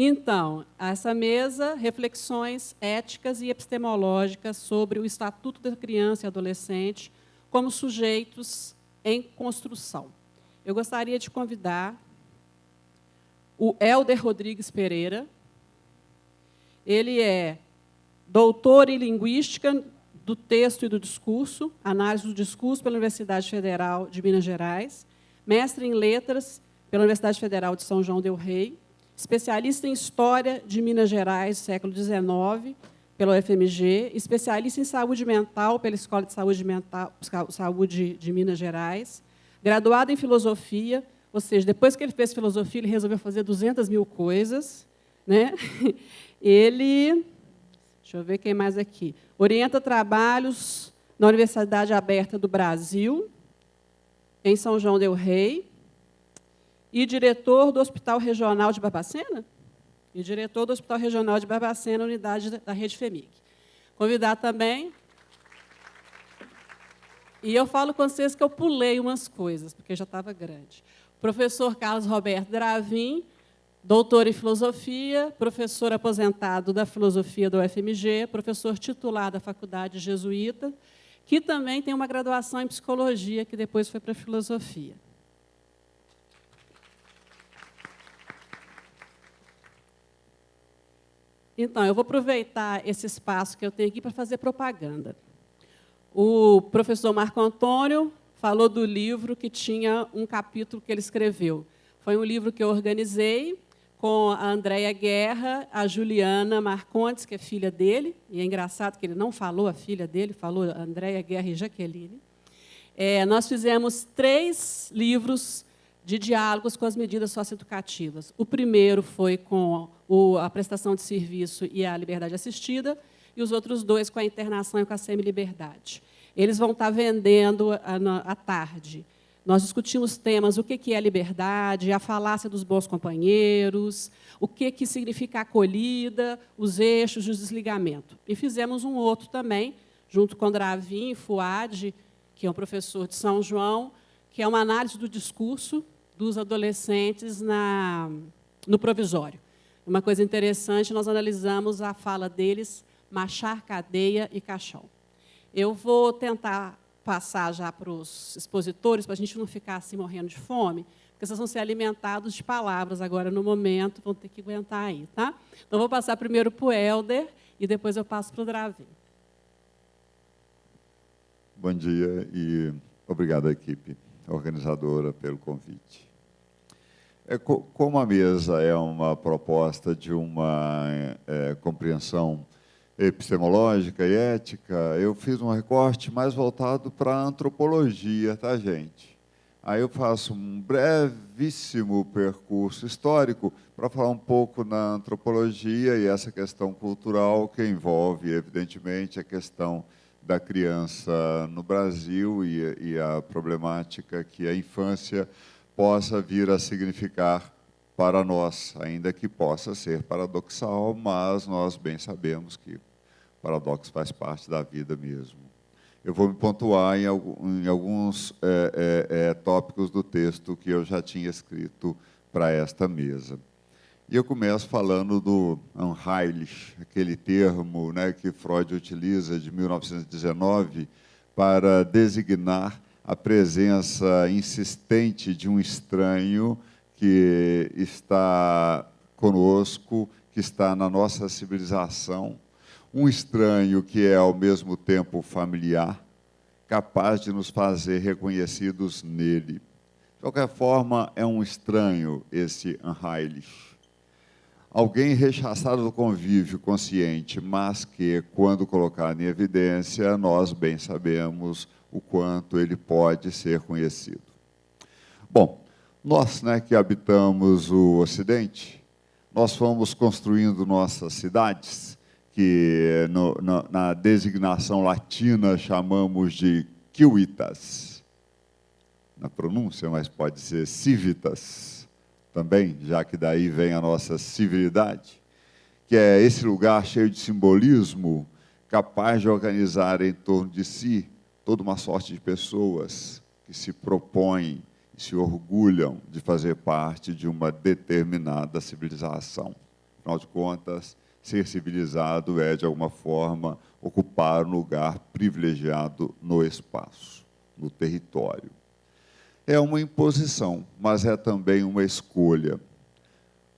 Então, essa mesa, reflexões éticas e epistemológicas sobre o Estatuto da Criança e Adolescente como sujeitos em construção. Eu gostaria de convidar o Helder Rodrigues Pereira. Ele é doutor em Linguística do Texto e do Discurso, Análise do Discurso pela Universidade Federal de Minas Gerais, mestre em Letras pela Universidade Federal de São João del Rei, especialista em História de Minas Gerais, século XIX, pela UFMG, especialista em Saúde Mental pela Escola de Saúde, Mental, Saúde de Minas Gerais, graduado em Filosofia, ou seja, depois que ele fez Filosofia, ele resolveu fazer 200 mil coisas. Né? Ele, deixa eu ver quem mais aqui, orienta trabalhos na Universidade Aberta do Brasil, em São João del Rei, e diretor do Hospital Regional de Barbacena? E diretor do Hospital Regional de Barbacena, unidade da Rede FEMIC. Convidar também... E eu falo com vocês que eu pulei umas coisas, porque já estava grande. Professor Carlos Roberto Dravin, doutor em filosofia, professor aposentado da filosofia do UFMG, professor titular da Faculdade Jesuíta, que também tem uma graduação em psicologia, que depois foi para filosofia. Então, eu vou aproveitar esse espaço que eu tenho aqui para fazer propaganda. O professor Marco Antônio falou do livro que tinha um capítulo que ele escreveu. Foi um livro que eu organizei com a Andréia Guerra, a Juliana Marcontes, que é filha dele, e é engraçado que ele não falou a filha dele, falou Andréia Guerra e Jaqueline. É, nós fizemos três livros de diálogos com as medidas socioeducativas. O primeiro foi com a prestação de serviço e a liberdade assistida, e os outros dois com a internação e com a semi-liberdade. Eles vão estar vendendo à tarde. Nós discutimos temas, o que é liberdade, a falácia dos bons companheiros, o que significa acolhida, os eixos de desligamento. E fizemos um outro também, junto com Dravin e Fuad, que é um professor de São João, que é uma análise do discurso dos adolescentes na, no provisório. Uma coisa interessante, nós analisamos a fala deles, machar, cadeia e caixão. Eu vou tentar passar já para os expositores, para a gente não ficar assim morrendo de fome, porque vocês vão ser alimentados de palavras agora no momento, vão ter que aguentar aí. Tá? Então, vou passar primeiro para o Helder e depois eu passo para o Dravin. Bom dia e obrigado à equipe organizadora pelo convite. É, como a mesa é uma proposta de uma é, compreensão epistemológica e ética, eu fiz um recorte mais voltado para a antropologia, tá, gente? Aí eu faço um brevíssimo percurso histórico para falar um pouco na antropologia e essa questão cultural que envolve, evidentemente, a questão da criança no Brasil e, e a problemática que a infância possa vir a significar para nós, ainda que possa ser paradoxal, mas nós bem sabemos que paradoxo faz parte da vida mesmo. Eu vou me pontuar em, alguns é, é, é, tópicos do texto que eu já tinha escrito para esta mesa. E eu começo falando do Unheilig, aquele termo né, que Freud utiliza de 1919 para designar a presença insistente de um estranho que está conosco, que está na nossa civilização, um estranho que é ao mesmo tempo familiar, capaz de nos fazer reconhecidos nele. De qualquer forma, é um estranho esse Unheilig. Alguém rechaçado do convívio consciente, mas que, quando colocado em evidência, nós bem sabemos o quanto ele pode ser conhecido. Bom, nós né, que habitamos o Ocidente, nós fomos construindo nossas cidades, que no, na, na designação latina chamamos de civitas. Na pronúncia, mas pode ser civitas também, já que daí vem a nossa civilidade, que é esse lugar cheio de simbolismo, capaz de organizar em torno de si toda uma sorte de pessoas que se propõem e se orgulham de fazer parte de uma determinada civilização. Afinal de contas, ser civilizado é, de alguma forma, ocupar um lugar privilegiado no espaço, no território. É uma imposição, mas é também uma escolha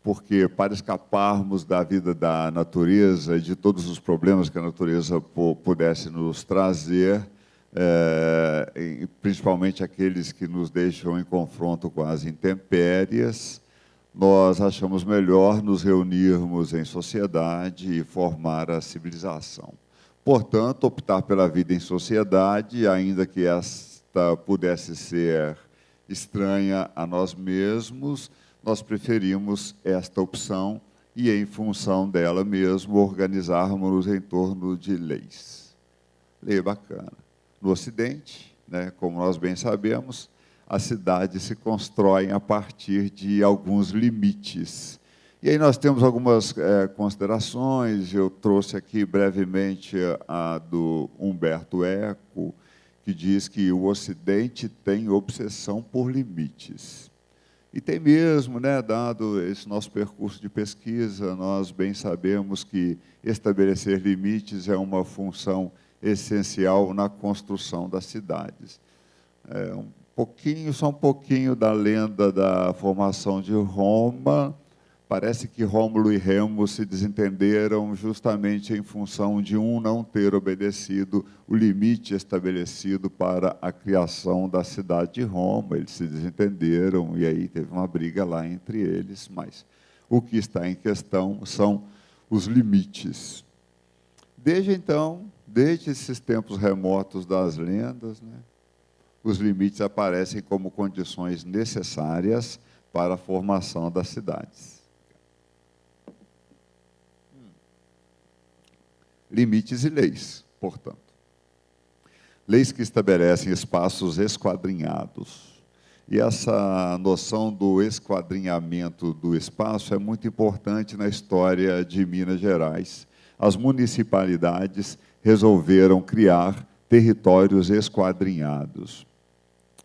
porque para escaparmos da vida da natureza e de todos os problemas que a natureza pudesse nos trazer, é, principalmente aqueles que nos deixam em confronto com as intempéries, nós achamos melhor nos reunirmos em sociedade e formar a civilização. Portanto, optar pela vida em sociedade, ainda que esta pudesse ser estranha a nós mesmos, nós preferimos esta opção e, em função dela mesmo, organizarmos-nos em torno de leis. Lei bacana. No Ocidente, né, como nós bem sabemos, as cidades se constroem a partir de alguns limites. E aí nós temos algumas é, considerações, eu trouxe aqui brevemente a do Humberto Eco, que diz que o Ocidente tem obsessão por limites. E tem mesmo, né, dado esse nosso percurso de pesquisa, nós bem sabemos que estabelecer limites é uma função essencial na construção das cidades. É um pouquinho, só um pouquinho da lenda da formação de Roma, Parece que Rômulo e Remo se desentenderam justamente em função de um não ter obedecido o limite estabelecido para a criação da cidade de Roma. Eles se desentenderam e aí teve uma briga lá entre eles, mas o que está em questão são os limites. Desde então, desde esses tempos remotos das lendas, né, os limites aparecem como condições necessárias para a formação das cidades. limites e leis, portanto. Leis que estabelecem espaços esquadrinhados. E essa noção do esquadrinhamento do espaço é muito importante na história de Minas Gerais. As municipalidades resolveram criar territórios esquadrinhados.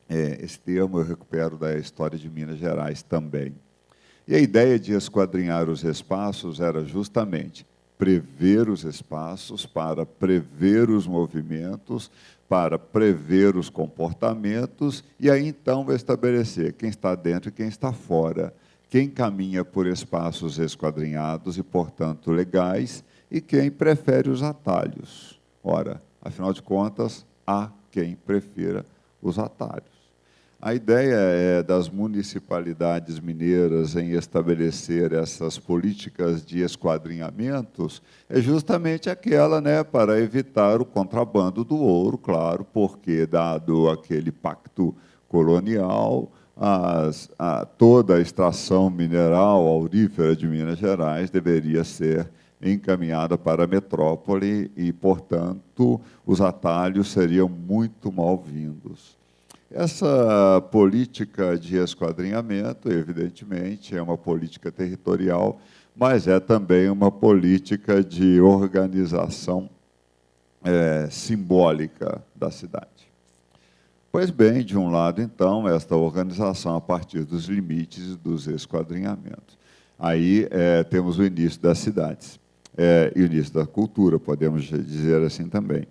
É, esse termo eu recupero da história de Minas Gerais também. E a ideia de esquadrinhar os espaços era justamente prever os espaços, para prever os movimentos, para prever os comportamentos e aí então estabelecer quem está dentro e quem está fora, quem caminha por espaços esquadrinhados e, portanto, legais e quem prefere os atalhos. Ora, afinal de contas, há quem prefira os atalhos. A ideia é, das municipalidades mineiras em estabelecer essas políticas de esquadrinhamentos é justamente aquela né, para evitar o contrabando do ouro, claro, porque, dado aquele pacto colonial, as, a, toda a extração mineral aurífera de Minas Gerais deveria ser encaminhada para a metrópole e, portanto, os atalhos seriam muito mal-vindos. Essa política de esquadrinhamento, evidentemente, é uma política territorial, mas é também uma política de organização é, simbólica da cidade. Pois bem, de um lado, então, esta organização a partir dos limites dos esquadrinhamentos. Aí é, temos o início das cidades é, e o início da cultura, podemos dizer assim também.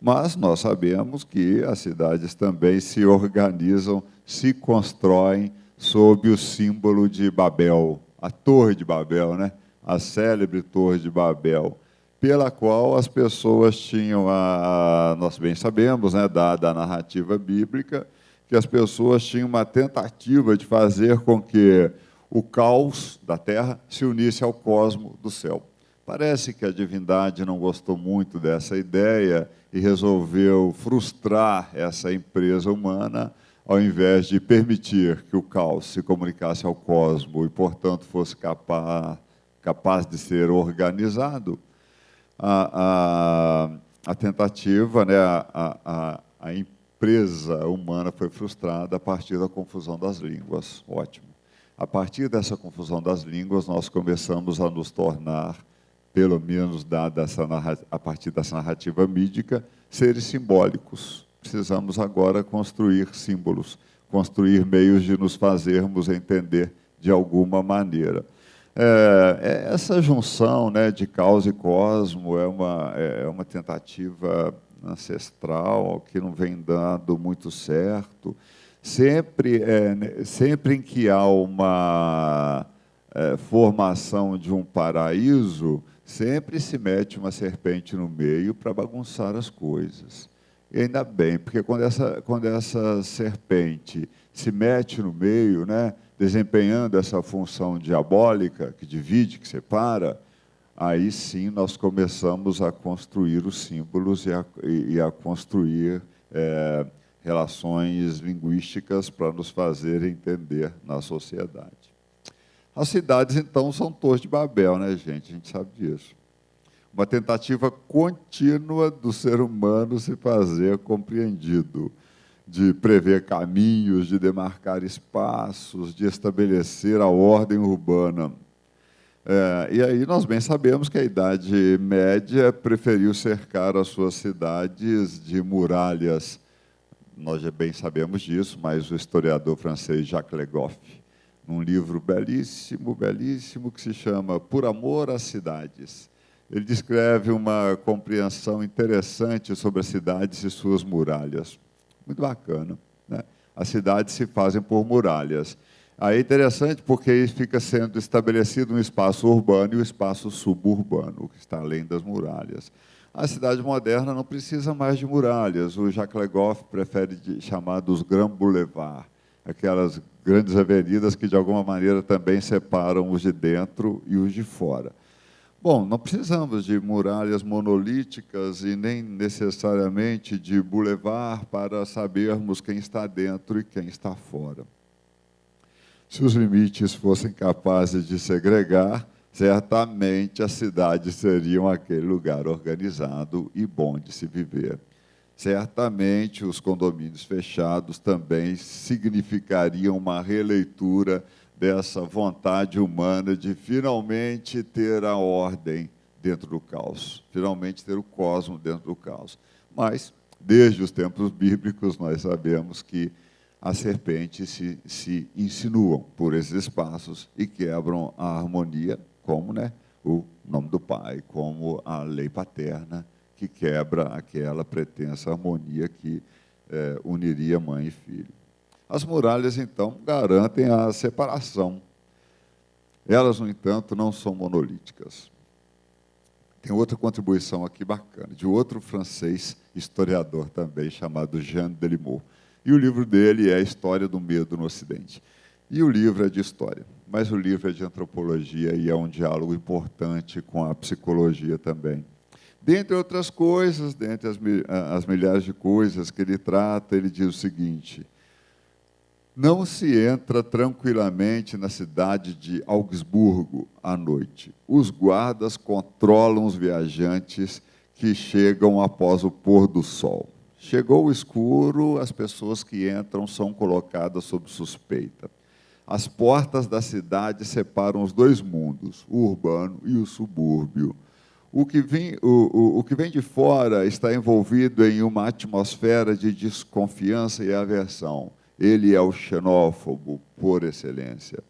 Mas nós sabemos que as cidades também se organizam, se constroem sob o símbolo de Babel, a Torre de Babel, né? a célebre Torre de Babel, pela qual as pessoas tinham, a, nós bem sabemos, né, dada a narrativa bíblica, que as pessoas tinham uma tentativa de fazer com que o caos da terra se unisse ao cosmo do céu. Parece que a divindade não gostou muito dessa ideia e resolveu frustrar essa empresa humana, ao invés de permitir que o caos se comunicasse ao cosmo e, portanto, fosse capaz, capaz de ser organizado, a, a, a tentativa, né, a, a, a empresa humana foi frustrada a partir da confusão das línguas. Ótimo. A partir dessa confusão das línguas, nós começamos a nos tornar pelo menos dada essa a partir dessa narrativa mídica, seres simbólicos. precisamos agora construir símbolos, construir meios de nos fazermos entender de alguma maneira. É, é, essa junção né, de causa e cosmo é uma, é uma tentativa ancestral que não vem dando muito certo. Sempre, é, sempre em que há uma é, formação de um paraíso, sempre se mete uma serpente no meio para bagunçar as coisas. E ainda bem, porque quando essa, quando essa serpente se mete no meio, né, desempenhando essa função diabólica, que divide, que separa, aí sim nós começamos a construir os símbolos e a, e a construir é, relações linguísticas para nos fazer entender na sociedade. As cidades, então, são torres de Babel, né, gente? A gente sabe disso. Uma tentativa contínua do ser humano se fazer compreendido de prever caminhos, de demarcar espaços, de estabelecer a ordem urbana. É, e aí nós bem sabemos que a Idade Média preferiu cercar as suas cidades de muralhas. Nós já bem sabemos disso, mas o historiador francês Jacques Le Goff, num livro belíssimo, belíssimo, que se chama Por Amor às Cidades, ele descreve uma compreensão interessante sobre as cidades e suas muralhas. Muito bacana. Né? As cidades se fazem por muralhas. Aí é interessante porque fica sendo estabelecido um espaço urbano e um espaço suburbano, que está além das muralhas. A cidade moderna não precisa mais de muralhas. O Jacques Legoff prefere chamar dos Grand Boulevard, aquelas grandes avenidas que, de alguma maneira, também separam os de dentro e os de fora. Bom, não precisamos de muralhas monolíticas e nem necessariamente de bulevar para sabermos quem está dentro e quem está fora. Se os limites fossem capazes de segregar, certamente as cidades seriam aquele lugar organizado e bom de se viver. Certamente os condomínios fechados também significariam uma releitura dessa vontade humana de finalmente ter a ordem dentro do caos, finalmente ter o cosmos dentro do caos. Mas, desde os tempos bíblicos, nós sabemos que as serpentes se, se insinuam por esses espaços e quebram a harmonia, como né, o nome do Pai, como a lei paterna, que quebra aquela pretensa harmonia que é, uniria mãe e filho. As muralhas, então, garantem a separação. Elas, no entanto, não são monolíticas. Tem outra contribuição aqui bacana, de outro francês historiador também, chamado Jean Delimot. E o livro dele é História do Medo no Ocidente. E o livro é de história, mas o livro é de antropologia e é um diálogo importante com a psicologia também. Dentre outras coisas, dentre as, as milhares de coisas que ele trata, ele diz o seguinte: não se entra tranquilamente na cidade de Augsburgo à noite. Os guardas controlam os viajantes que chegam após o pôr do sol. Chegou o escuro, as pessoas que entram são colocadas sob suspeita. As portas da cidade separam os dois mundos, o urbano e o subúrbio. O que, vem, o, o, o que vem de fora está envolvido em uma atmosfera de desconfiança e aversão ele é o xenófobo por excelência.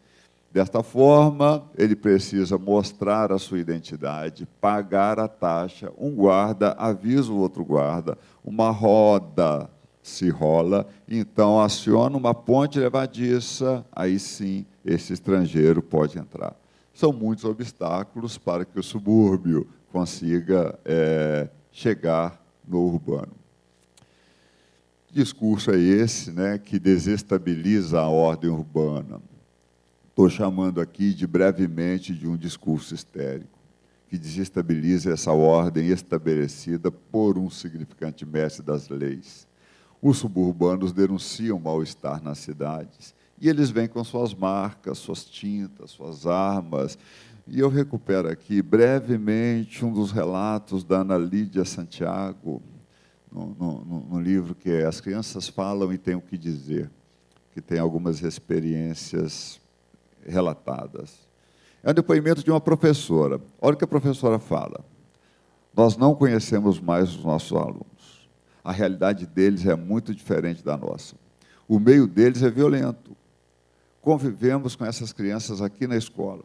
Desta forma, ele precisa mostrar a sua identidade, pagar a taxa. Um guarda avisa o outro guarda, uma roda se rola, então aciona uma ponte levadiça, aí sim esse estrangeiro pode entrar. São muitos obstáculos para que o subúrbio consiga é, chegar no urbano discurso é esse né, que desestabiliza a ordem urbana? Estou chamando aqui de brevemente de um discurso histérico, que desestabiliza essa ordem estabelecida por um significante mestre das leis. Os suburbanos denunciam mal-estar nas cidades, e eles vêm com suas marcas, suas tintas, suas armas. E eu recupero aqui brevemente um dos relatos da Ana Lídia Santiago, no, no, no, livro que é As Crianças Falam e Têm o que Dizer, que tem algumas experiências relatadas. É um depoimento de uma professora. Olha o que a professora fala. Nós não conhecemos mais os nossos alunos. A realidade deles é muito diferente da nossa. O meio deles é violento. Convivemos com essas crianças aqui na escola,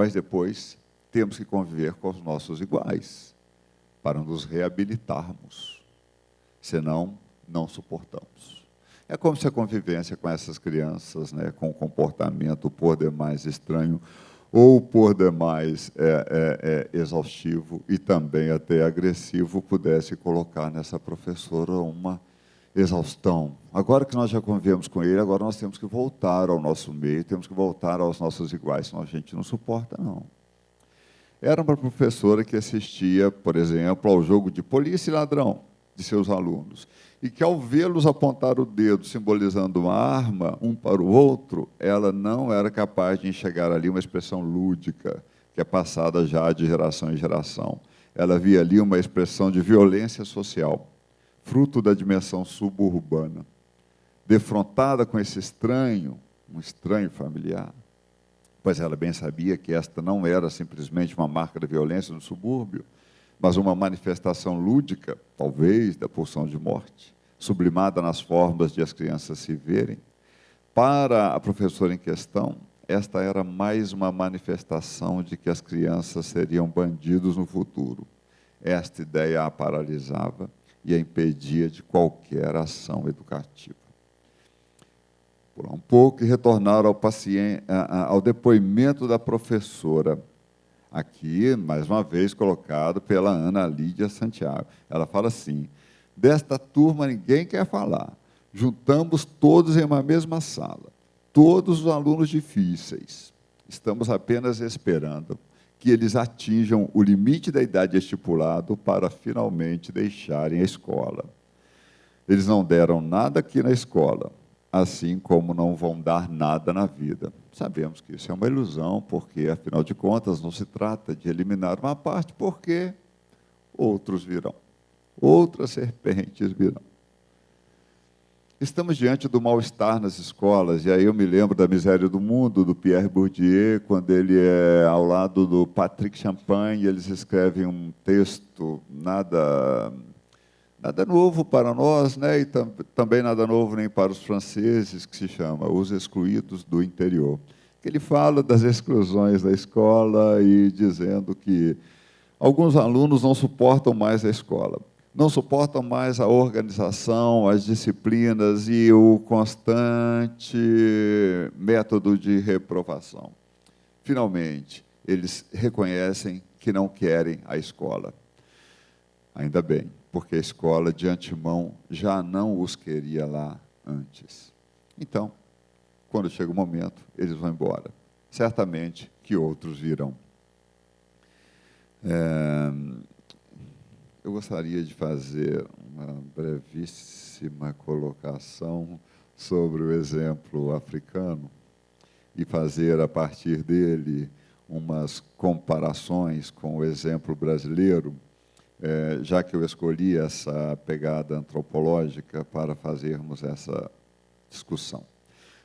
mas depois temos que conviver com os nossos iguais para nos reabilitarmos. Senão, não suportamos. É como se a convivência com essas crianças, né, com o comportamento por demais estranho, ou por demais é, é, é, exaustivo e também até agressivo, pudesse colocar nessa professora uma exaustão. Agora que nós já convivemos com ele, agora nós temos que voltar ao nosso meio, temos que voltar aos nossos iguais, senão a gente não suporta, não. Era uma professora que assistia, por exemplo, ao jogo de polícia e ladrão de seus alunos e que, ao vê-los apontar o dedo, simbolizando uma arma, um para o outro, ela não era capaz de enxergar ali uma expressão lúdica, que é passada já de geração em geração. Ela via ali uma expressão de violência social, fruto da dimensão suburbana. Defrontada com esse estranho, um estranho familiar, pois ela bem sabia que esta não era simplesmente uma marca da violência no subúrbio, mas uma manifestação lúdica, talvez, da pulsão de morte, sublimada nas formas de as crianças se verem. Para a professora em questão, esta era mais uma manifestação de que as crianças seriam bandidos no futuro. Esta ideia a paralisava e a impedia de qualquer ação educativa. Por um pouco e retornar ao, paciente, ao depoimento da professora aqui, mais uma vez, colocado pela Ana Lídia Santiago. Ela fala assim: desta turma ninguém quer falar. Juntamos todos em uma mesma sala, todos os alunos difíceis. Estamos apenas esperando que eles atinjam o limite da idade estipulado para finalmente deixarem a escola. Eles não deram nada aqui na escola, assim como não vão dar nada na vida. Sabemos que isso é uma ilusão, porque, afinal de contas, não se trata de eliminar uma parte, porque outros virão, outras serpentes virão. Estamos diante do mal-estar nas escolas, e aí eu me lembro da Miséria do Mundo, do Pierre Bourdieu, quando ele é ao lado do Patrick Champagne, eles escrevem um texto nada Nada novo para nós, né? e tam também nada novo nem para os franceses, que se chama Os Excluídos do Interior. Ele fala das exclusões da escola e dizendo que alguns alunos não suportam mais a escola, não suportam mais a organização, as disciplinas e o constante método de reprovação. Finalmente, eles reconhecem que não querem a escola. Ainda bem porque a escola de antemão já não os queria lá antes. Então, quando chega o momento, eles vão embora. Certamente que outros virão. É, eu gostaria de fazer uma brevíssima colocação sobre o exemplo africano e fazer a partir dele umas comparações com o exemplo brasileiro é, já que eu escolhi essa pegada antropológica para fazermos essa discussão.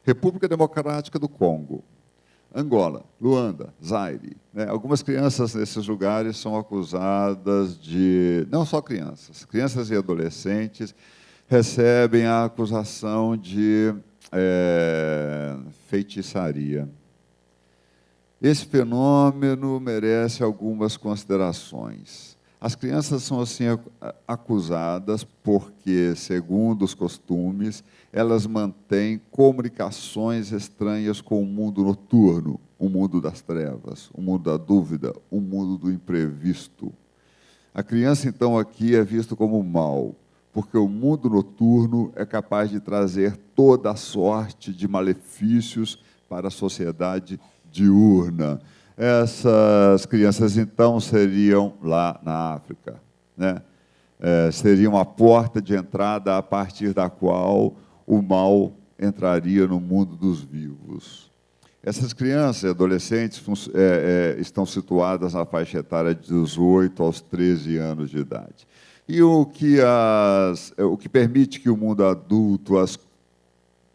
República Democrática do Congo, Angola, Luanda, Zaire. Né? Algumas crianças nesses lugares são acusadas de. Não só crianças, crianças e adolescentes recebem a acusação de é, feitiçaria. Esse fenômeno merece algumas considerações. As crianças são assim acusadas porque, segundo os costumes, elas mantêm comunicações estranhas com o mundo noturno, o mundo das trevas, o mundo da dúvida, o mundo do imprevisto. A criança, então, aqui é vista como mal, porque o mundo noturno é capaz de trazer toda a sorte de malefícios para a sociedade diurna essas crianças, então, seriam lá na África. Né? É, seriam a porta de entrada a partir da qual o mal entraria no mundo dos vivos. Essas crianças e adolescentes é, é, estão situadas na faixa etária de 18 aos 13 anos de idade. E o que, as, o que permite que o mundo adulto as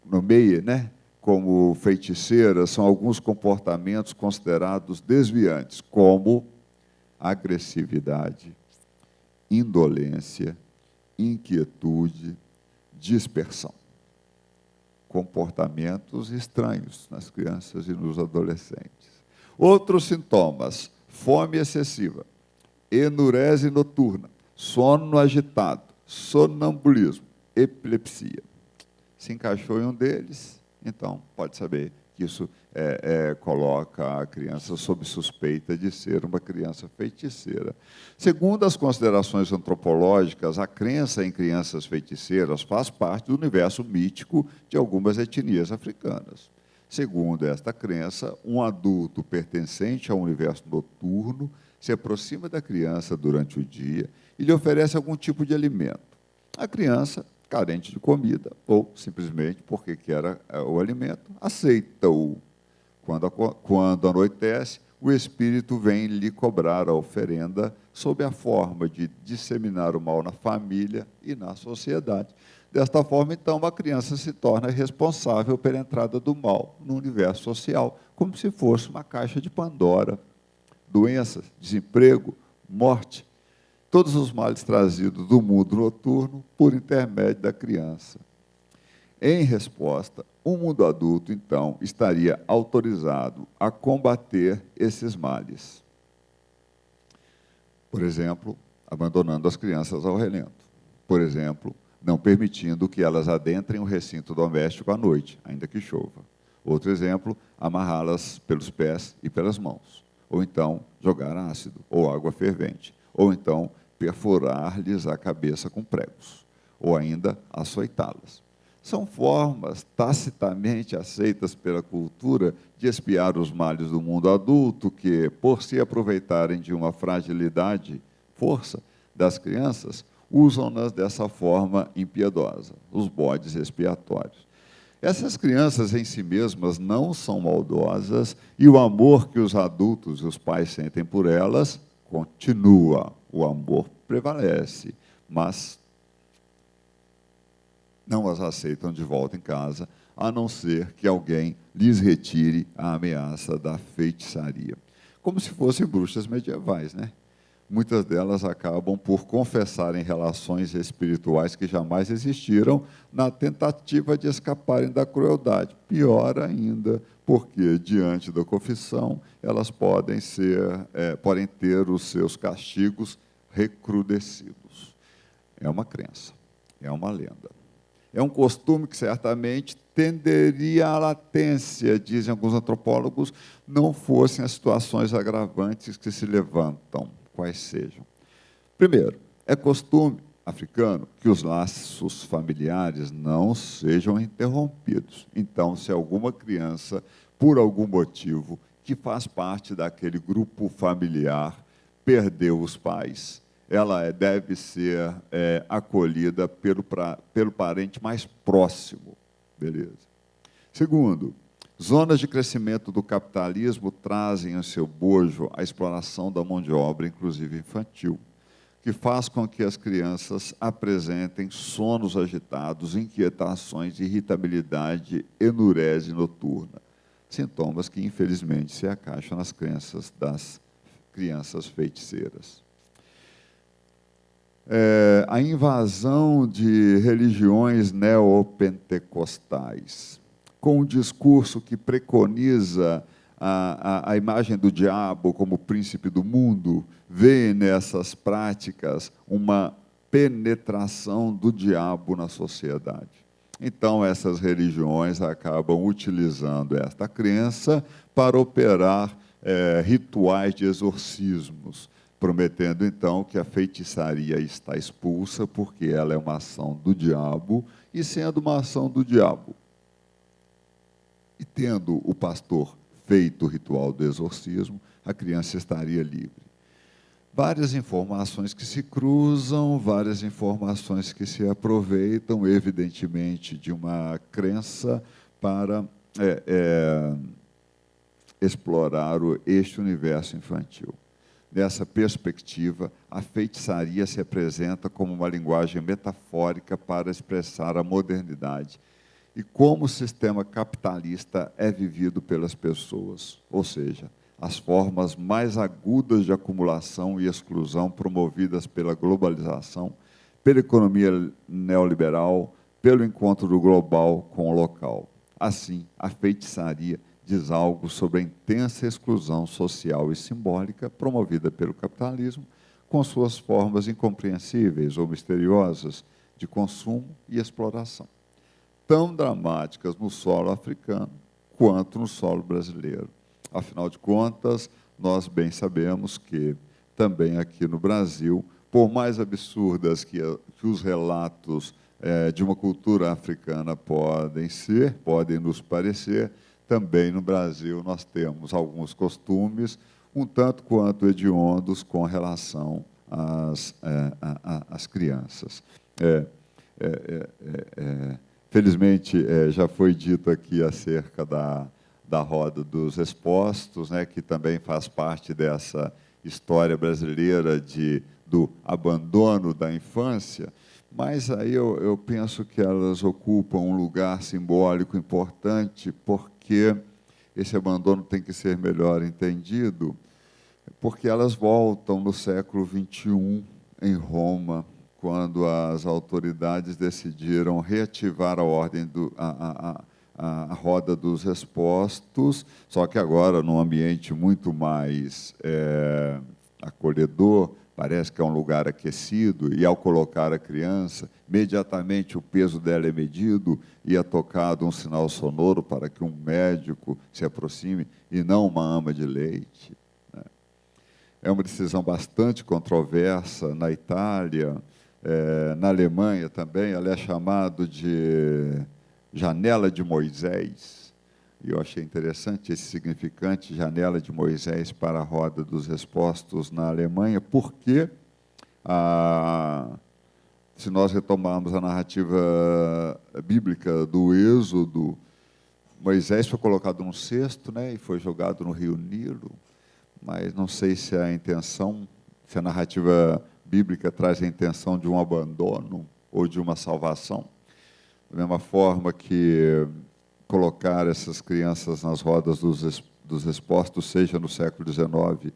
nomeie, né? Como feiticeiras são alguns comportamentos considerados desviantes, como agressividade, indolência, inquietude, dispersão. Comportamentos estranhos nas crianças e nos adolescentes. Outros sintomas: fome excessiva, enurese noturna, sono agitado, sonambulismo, epilepsia. Se encaixou em um deles, então pode saber que isso é, é, coloca a criança sob suspeita de ser uma criança feiticeira. Segundo as considerações antropológicas, a crença em crianças feiticeiras faz parte do universo mítico de algumas etnias africanas. Segundo esta crença, um adulto pertencente ao universo noturno se aproxima da criança durante o dia e lhe oferece algum tipo de alimento. A criança carente de comida, ou simplesmente porque quer é, o alimento, aceita-o. Quando, quando anoitece, o espírito vem lhe cobrar a oferenda sob a forma de disseminar o mal na família e na sociedade. Desta forma, então, a criança se torna responsável pela entrada do mal no universo social, como se fosse uma caixa de Pandora. Doenças, desemprego, morte, todos os males trazidos do mundo noturno por intermédio da criança. Em resposta, o mundo adulto, então, estaria autorizado a combater esses males. Por exemplo, abandonando as crianças ao relento. Por exemplo, não permitindo que elas adentrem o recinto doméstico à noite, ainda que chova. Outro exemplo, amarrá-las pelos pés e pelas mãos. Ou então, jogar ácido ou água fervente. Ou então, perfurar-lhes a cabeça com pregos, ou ainda açoitá-las. São formas tacitamente aceitas pela cultura de espiar os males do mundo adulto que, por se aproveitarem de uma fragilidade, força das crianças, usam-nas dessa forma impiedosa, os bodes expiatórios. Essas crianças em si mesmas não são maldosas e o amor que os adultos e os pais sentem por elas continua o amor prevalece, mas não as aceitam de volta em casa, a não ser que alguém lhes retire a ameaça da feitiçaria. Como se fossem bruxas medievais, né? Muitas delas acabam por confessarem relações espirituais que jamais existiram na tentativa de escaparem da crueldade. Pior ainda, porque diante da confissão elas podem ser, é, podem ter os seus castigos recrudescidos. É uma crença, é uma lenda. É um costume que certamente tenderia à latência, dizem alguns antropólogos, não fossem as situações agravantes que se levantam, quais sejam. Primeiro, é costume africano que os laços familiares não sejam interrompidos. Então, se alguma criança, por algum motivo, que faz parte daquele grupo familiar, perdeu os pais, ela é, deve ser é, acolhida pelo, pra, pelo parente mais próximo. Beleza. Segundo, zonas de crescimento do capitalismo trazem em seu bojo a exploração da mão de obra, inclusive infantil, que faz com que as crianças apresentem sonos agitados, inquietações, irritabilidade, enurese noturna. Sintomas que, infelizmente, se acaixam nas crenças das crianças feiticeiras. É, a invasão de religiões neopentecostais, com um discurso que preconiza a, a, a, imagem do diabo como príncipe do mundo, vê nessas práticas uma penetração do diabo na sociedade. Então, essas religiões acabam utilizando esta crença para operar é, rituais de exorcismos, prometendo então que a feitiçaria está expulsa, porque ela é uma ação do diabo, e sendo uma ação do diabo, e tendo o pastor feito o ritual do exorcismo, a criança estaria livre. Várias informações que se cruzam, várias informações que se aproveitam, evidentemente, de uma crença para é, é, explorar este universo infantil. Nessa perspectiva, a feitiçaria se apresenta como uma linguagem metafórica para expressar a modernidade e como o sistema capitalista é vivido pelas pessoas, ou seja, as formas mais agudas de acumulação e exclusão promovidas pela globalização pela economia neoliberal, pelo encontro do global com o local. Assim, a feitiçaria diz algo sobre a intensa exclusão social e simbólica promovida pelo capitalismo, com suas formas incompreensíveis ou misteriosas de consumo e exploração, tão dramáticas no solo africano quanto no solo brasileiro. Afinal de contas, nós bem sabemos que também aqui no Brasil, por mais absurdas que, que os relatos é, de uma cultura africana podem ser, podem nos parecer, também no Brasil nós temos alguns costumes um tanto quanto hediondos com relação às, é, às crianças. É, é, é, é felizmente, já foi dito aqui acerca da, da roda dos expostos, né, que também faz parte dessa história brasileira de, do abandono da infância, mas aí eu, eu penso que elas ocupam um lugar simbólico importante, porque esse abandono tem que ser melhor entendido, porque elas voltam no século XXI, em Roma, quando as autoridades decidiram reativar a ordem do, a, a, a, roda dos expostos, só que agora num ambiente muito mais é, acolhedor, parece que é um lugar aquecido, e ao colocar a criança, imediatamente o peso dela é medido e é tocado um sinal sonoro para que um médico se aproxime e não uma ama de leite. Né? É uma decisão bastante controversa na Itália, é, na Alemanha também, ela é chamada de janela de Moisés, e eu achei interessante esse significante, janela de Moisés para a roda dos expostos na Alemanha, porque, ah, se nós retomarmos a narrativa bíblica do Êxodo, Moisés foi colocado num cesto né, e foi jogado no rio Nilo, mas não sei se a intenção, se a narrativa bíblica traz a intenção de um abandono ou de uma salvação. Da mesma forma que colocar essas crianças nas rodas dos, dos expostos, seja no século XIX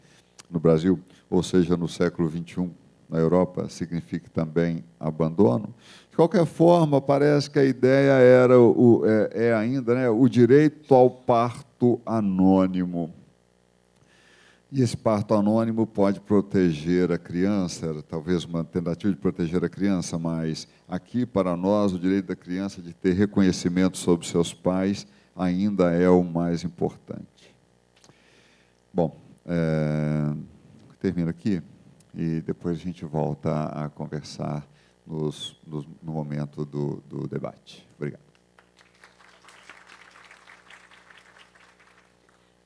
no Brasil, ou seja no século XXI na Europa, significa também abandono. De qualquer forma, parece que a ideia era o, é, é ainda né, o direito ao parto anônimo. E esse parto anônimo pode proteger a criança, talvez uma tentativa de proteger a criança, mas aqui para nós o direito da criança de ter reconhecimento sobre seus pais ainda é o mais importante. Bom, é, termino aqui e depois a gente volta a conversar nos, nos, no momento do, do debate. Obrigado.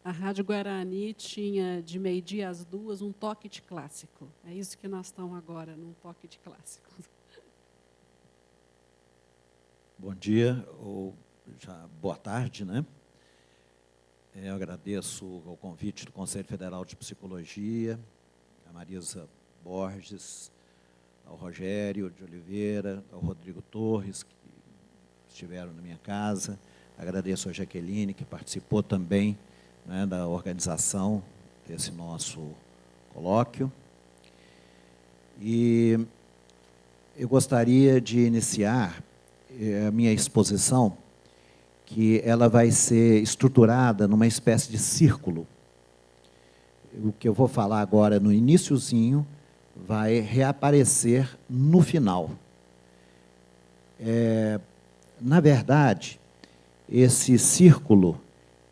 A Rádio Guarani tinha de meio-dia às duas um toque de clássico. É isso que nós estamos agora, num toque de clássico. Bom dia, ou já boa tarde, né? É, eu agradeço o convite do Conselho Federal de Psicologia, a Marisa Borges, ao Rogério de Oliveira, ao Rodrigo Torres, que estiveram na minha casa. Agradeço a Jaqueline, que participou também né, da organização desse nosso colóquio. E eu gostaria de iniciar eh, a minha exposição, que ela vai ser estruturada numa espécie de círculo. O que eu vou falar agora no iníciozinho vai reaparecer no final. É, na verdade, esse círculo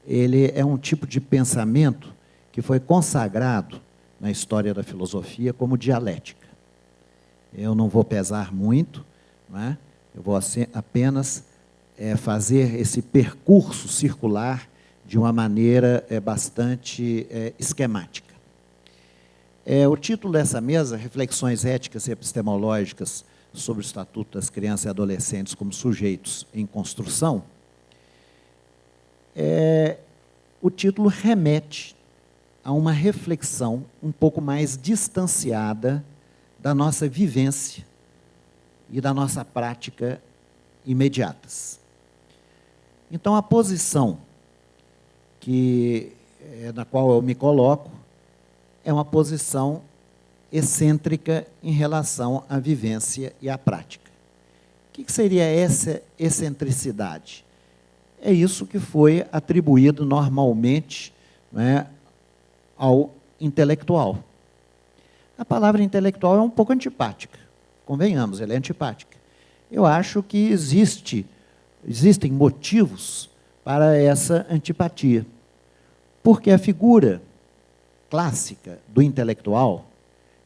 ele é um tipo de pensamento que foi consagrado na história da filosofia como dialética. Eu não vou pesar muito, né? eu vou apenas é, fazer esse percurso circular de uma maneira é, bastante é, esquemática. É, o título dessa mesa, Reflexões Éticas e Epistemológicas sobre o Estatuto das Crianças e Adolescentes como Sujeitos em Construção, é, o título remete a uma reflexão um pouco mais distanciada da nossa vivência e da nossa prática imediatas. Então, a posição que, é, na qual eu me coloco é uma posição excêntrica em relação à vivência e à prática. O que seria essa excentricidade? É isso que foi atribuído normalmente né, ao intelectual. A palavra intelectual é um pouco antipática, convenhamos, ela é antipática. Eu acho que existe, existem motivos para essa antipatia. Porque a figura clássica do intelectual,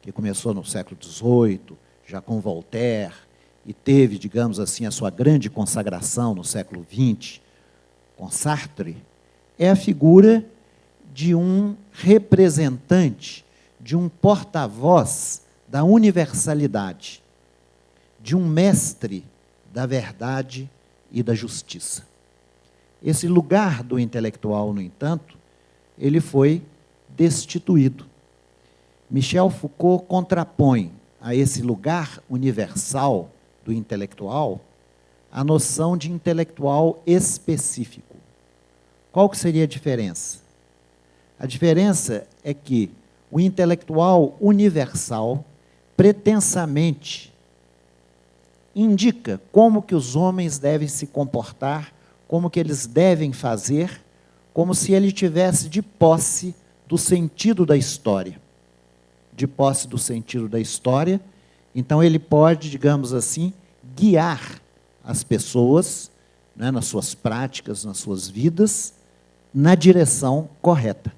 que começou no século XVIII, já com Voltaire, e teve, digamos assim, a sua grande consagração no século XX, com Sartre, é a figura de um representante, de um porta-voz da universalidade, de um mestre da verdade e da justiça. Esse lugar do intelectual, no entanto, ele foi destituído. Michel Foucault contrapõe a esse lugar universal do intelectual a noção de intelectual específico. Qual que seria a diferença? A diferença é que o intelectual universal pretensamente indica como que os homens devem se comportar, como que eles devem fazer, como se ele tivesse de posse do sentido da história. De posse do sentido da história, então ele pode, digamos assim, guiar as pessoas né, nas suas práticas, nas suas vidas, na direção correta.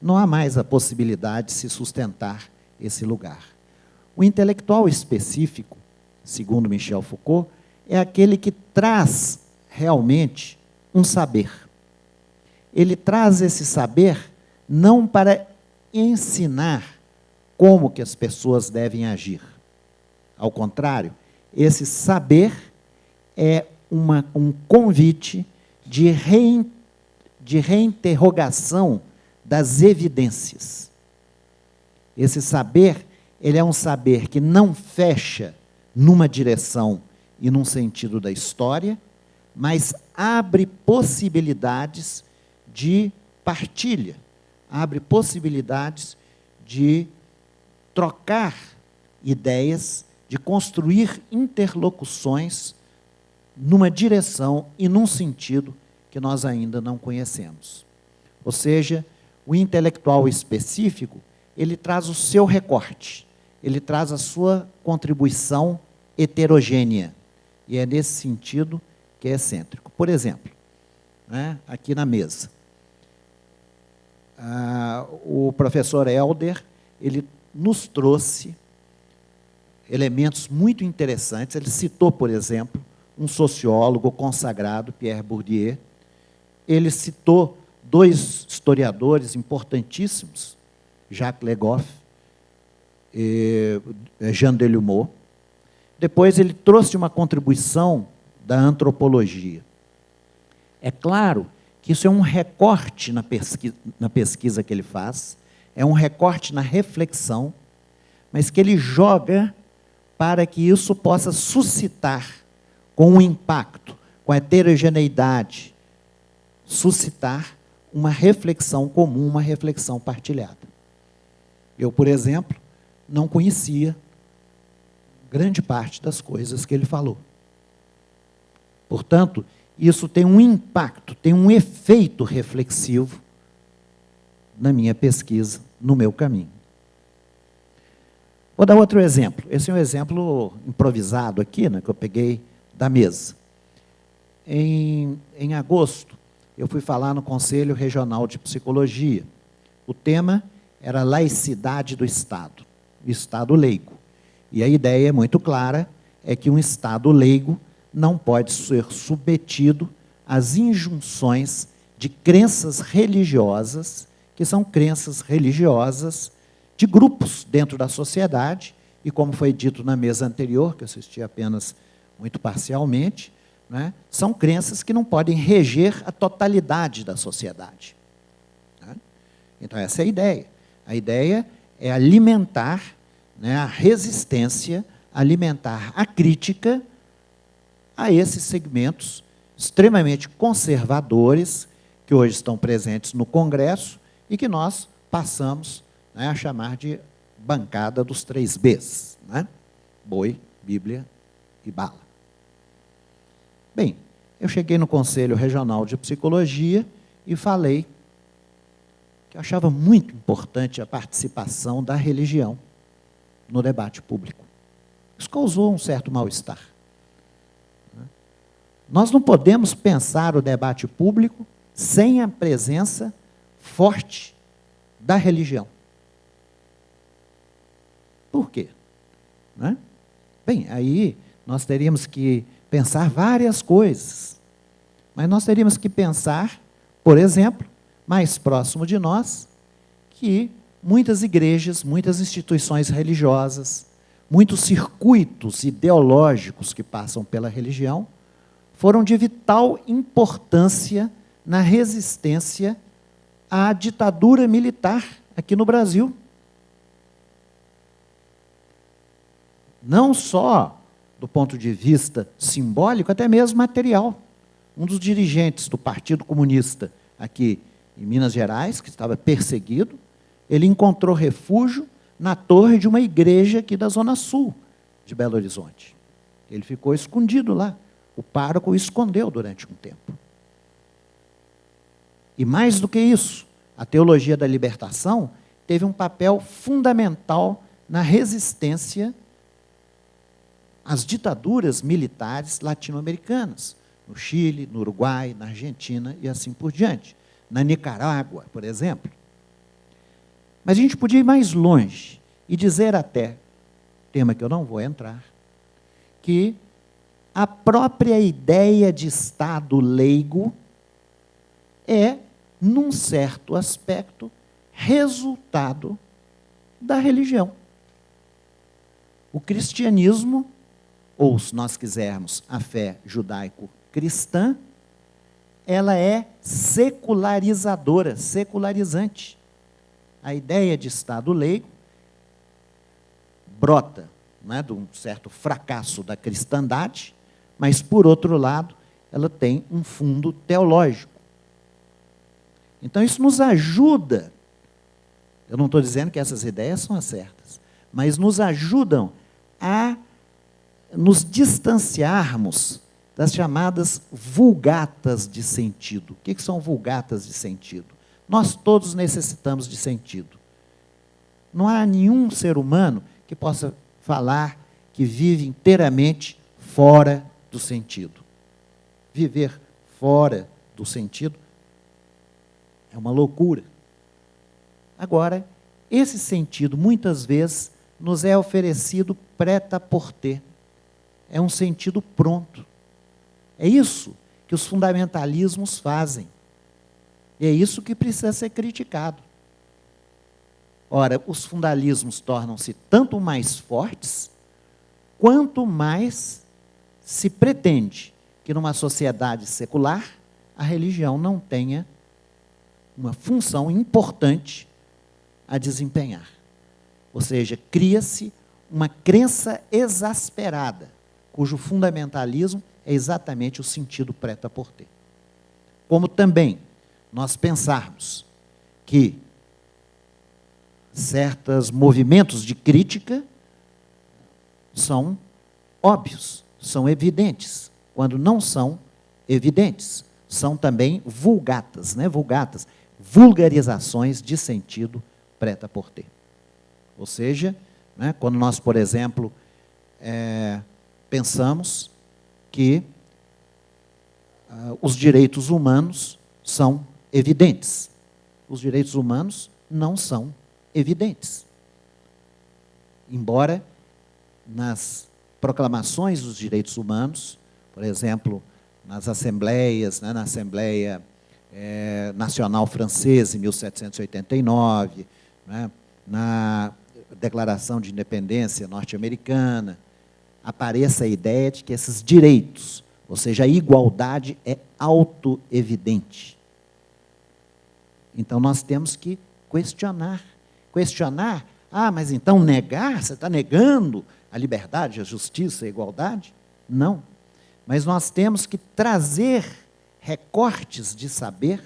Não há mais a possibilidade de se sustentar esse lugar. O intelectual específico, segundo Michel Foucault, é aquele que traz realmente um saber. Ele traz esse saber não para ensinar como que as pessoas devem agir. Ao contrário, esse saber é uma, um convite de, rein, de reinterrogação das evidências. Esse saber, ele é um saber que não fecha numa direção e num sentido da história, mas abre possibilidades de partilha, abre possibilidades de trocar ideias, de construir interlocuções numa direção e num sentido que nós ainda não conhecemos. Ou seja, o intelectual específico, ele traz o seu recorte, ele traz a sua contribuição heterogênea. E é nesse sentido que é excêntrico. Por exemplo, né, aqui na mesa, ah, o professor Helder, ele nos trouxe elementos muito interessantes. Ele citou, por exemplo, um sociólogo consagrado, Pierre Bourdieu. Ele citou dois historiadores importantíssimos, Jacques Legoff e Jean Delumeau. Depois ele trouxe uma contribuição da antropologia. É claro que isso é um recorte na pesquisa, na pesquisa que ele faz, é um recorte na reflexão, mas que ele joga para que isso possa suscitar, com um impacto, com a heterogeneidade, suscitar uma reflexão comum, uma reflexão partilhada. Eu, por exemplo, não conhecia grande parte das coisas que ele falou. Portanto, isso tem um impacto, tem um efeito reflexivo na minha pesquisa, no meu caminho. Vou dar outro exemplo. Esse é um exemplo improvisado aqui, né, que eu peguei da mesa. Em, em agosto, eu fui falar no Conselho Regional de Psicologia. O tema era laicidade do Estado, Estado leigo. E a ideia é muito clara, é que um Estado leigo não pode ser submetido às injunções de crenças religiosas, que são crenças religiosas de grupos dentro da sociedade, e como foi dito na mesa anterior, que eu assisti apenas muito parcialmente, né, são crenças que não podem reger a totalidade da sociedade. Né? Então, essa é a ideia. A ideia é alimentar né, a resistência, alimentar a crítica a esses segmentos extremamente conservadores que hoje estão presentes no Congresso e que nós passamos né, a chamar de bancada dos três Bs, né? boi, Bíblia e bala. Bem, eu cheguei no Conselho Regional de Psicologia e falei que achava muito importante a participação da religião no debate público. Isso causou um certo mal-estar. Nós não podemos pensar o debate público sem a presença forte da religião. Por quê? Né? Bem, aí nós teríamos que pensar várias coisas. Mas nós teríamos que pensar, por exemplo, mais próximo de nós, que muitas igrejas, muitas instituições religiosas, muitos circuitos ideológicos que passam pela religião, foram de vital importância na resistência à ditadura militar aqui no Brasil. Não só do ponto de vista simbólico, até mesmo material. Um dos dirigentes do Partido Comunista aqui em Minas Gerais, que estava perseguido, ele encontrou refúgio na torre de uma igreja aqui da Zona Sul de Belo Horizonte. Ele ficou escondido lá. O pároco o escondeu durante um tempo. E mais do que isso, a teologia da libertação teve um papel fundamental na resistência às ditaduras militares latino-americanas, no Chile, no Uruguai, na Argentina e assim por diante. Na Nicarágua, por exemplo. Mas a gente podia ir mais longe e dizer até, tema que eu não vou entrar, que a própria ideia de Estado leigo é, num certo aspecto, resultado da religião. O cristianismo, ou se nós quisermos, a fé judaico-cristã, ela é secularizadora, secularizante. A ideia de Estado leigo brota né, de um certo fracasso da cristandade, mas, por outro lado, ela tem um fundo teológico. Então, isso nos ajuda. Eu não estou dizendo que essas ideias são as certas, mas nos ajudam a nos distanciarmos das chamadas vulgatas de sentido. O que são vulgatas de sentido? Nós todos necessitamos de sentido. Não há nenhum ser humano que possa falar que vive inteiramente fora do sentido. Viver fora do sentido é uma loucura. Agora, esse sentido muitas vezes nos é oferecido preta por ter. É um sentido pronto. É isso que os fundamentalismos fazem. E é isso que precisa ser criticado. Ora, os fundamentalismos tornam-se tanto mais fortes, quanto mais se pretende que numa sociedade secular a religião não tenha uma função importante a desempenhar. Ou seja, cria-se uma crença exasperada, cujo fundamentalismo é exatamente o sentido preta por ter. Como também nós pensarmos que certos movimentos de crítica são óbvios, são evidentes, quando não são evidentes. São também vulgatas, né? vulgatas, vulgarizações de sentido preta por ter. Ou seja, né, quando nós, por exemplo, é, pensamos que uh, os direitos humanos são evidentes. Os direitos humanos não são evidentes. Embora nas proclamações dos direitos humanos, por exemplo, nas assembleias, né, na Assembleia é, Nacional Francesa, em 1789, né, na Declaração de Independência norte-americana, apareça a ideia de que esses direitos, ou seja, a igualdade é auto-evidente. Então nós temos que questionar. Questionar, ah, mas então negar, você está negando a liberdade, a justiça, a igualdade? Não. Mas nós temos que trazer recortes de saber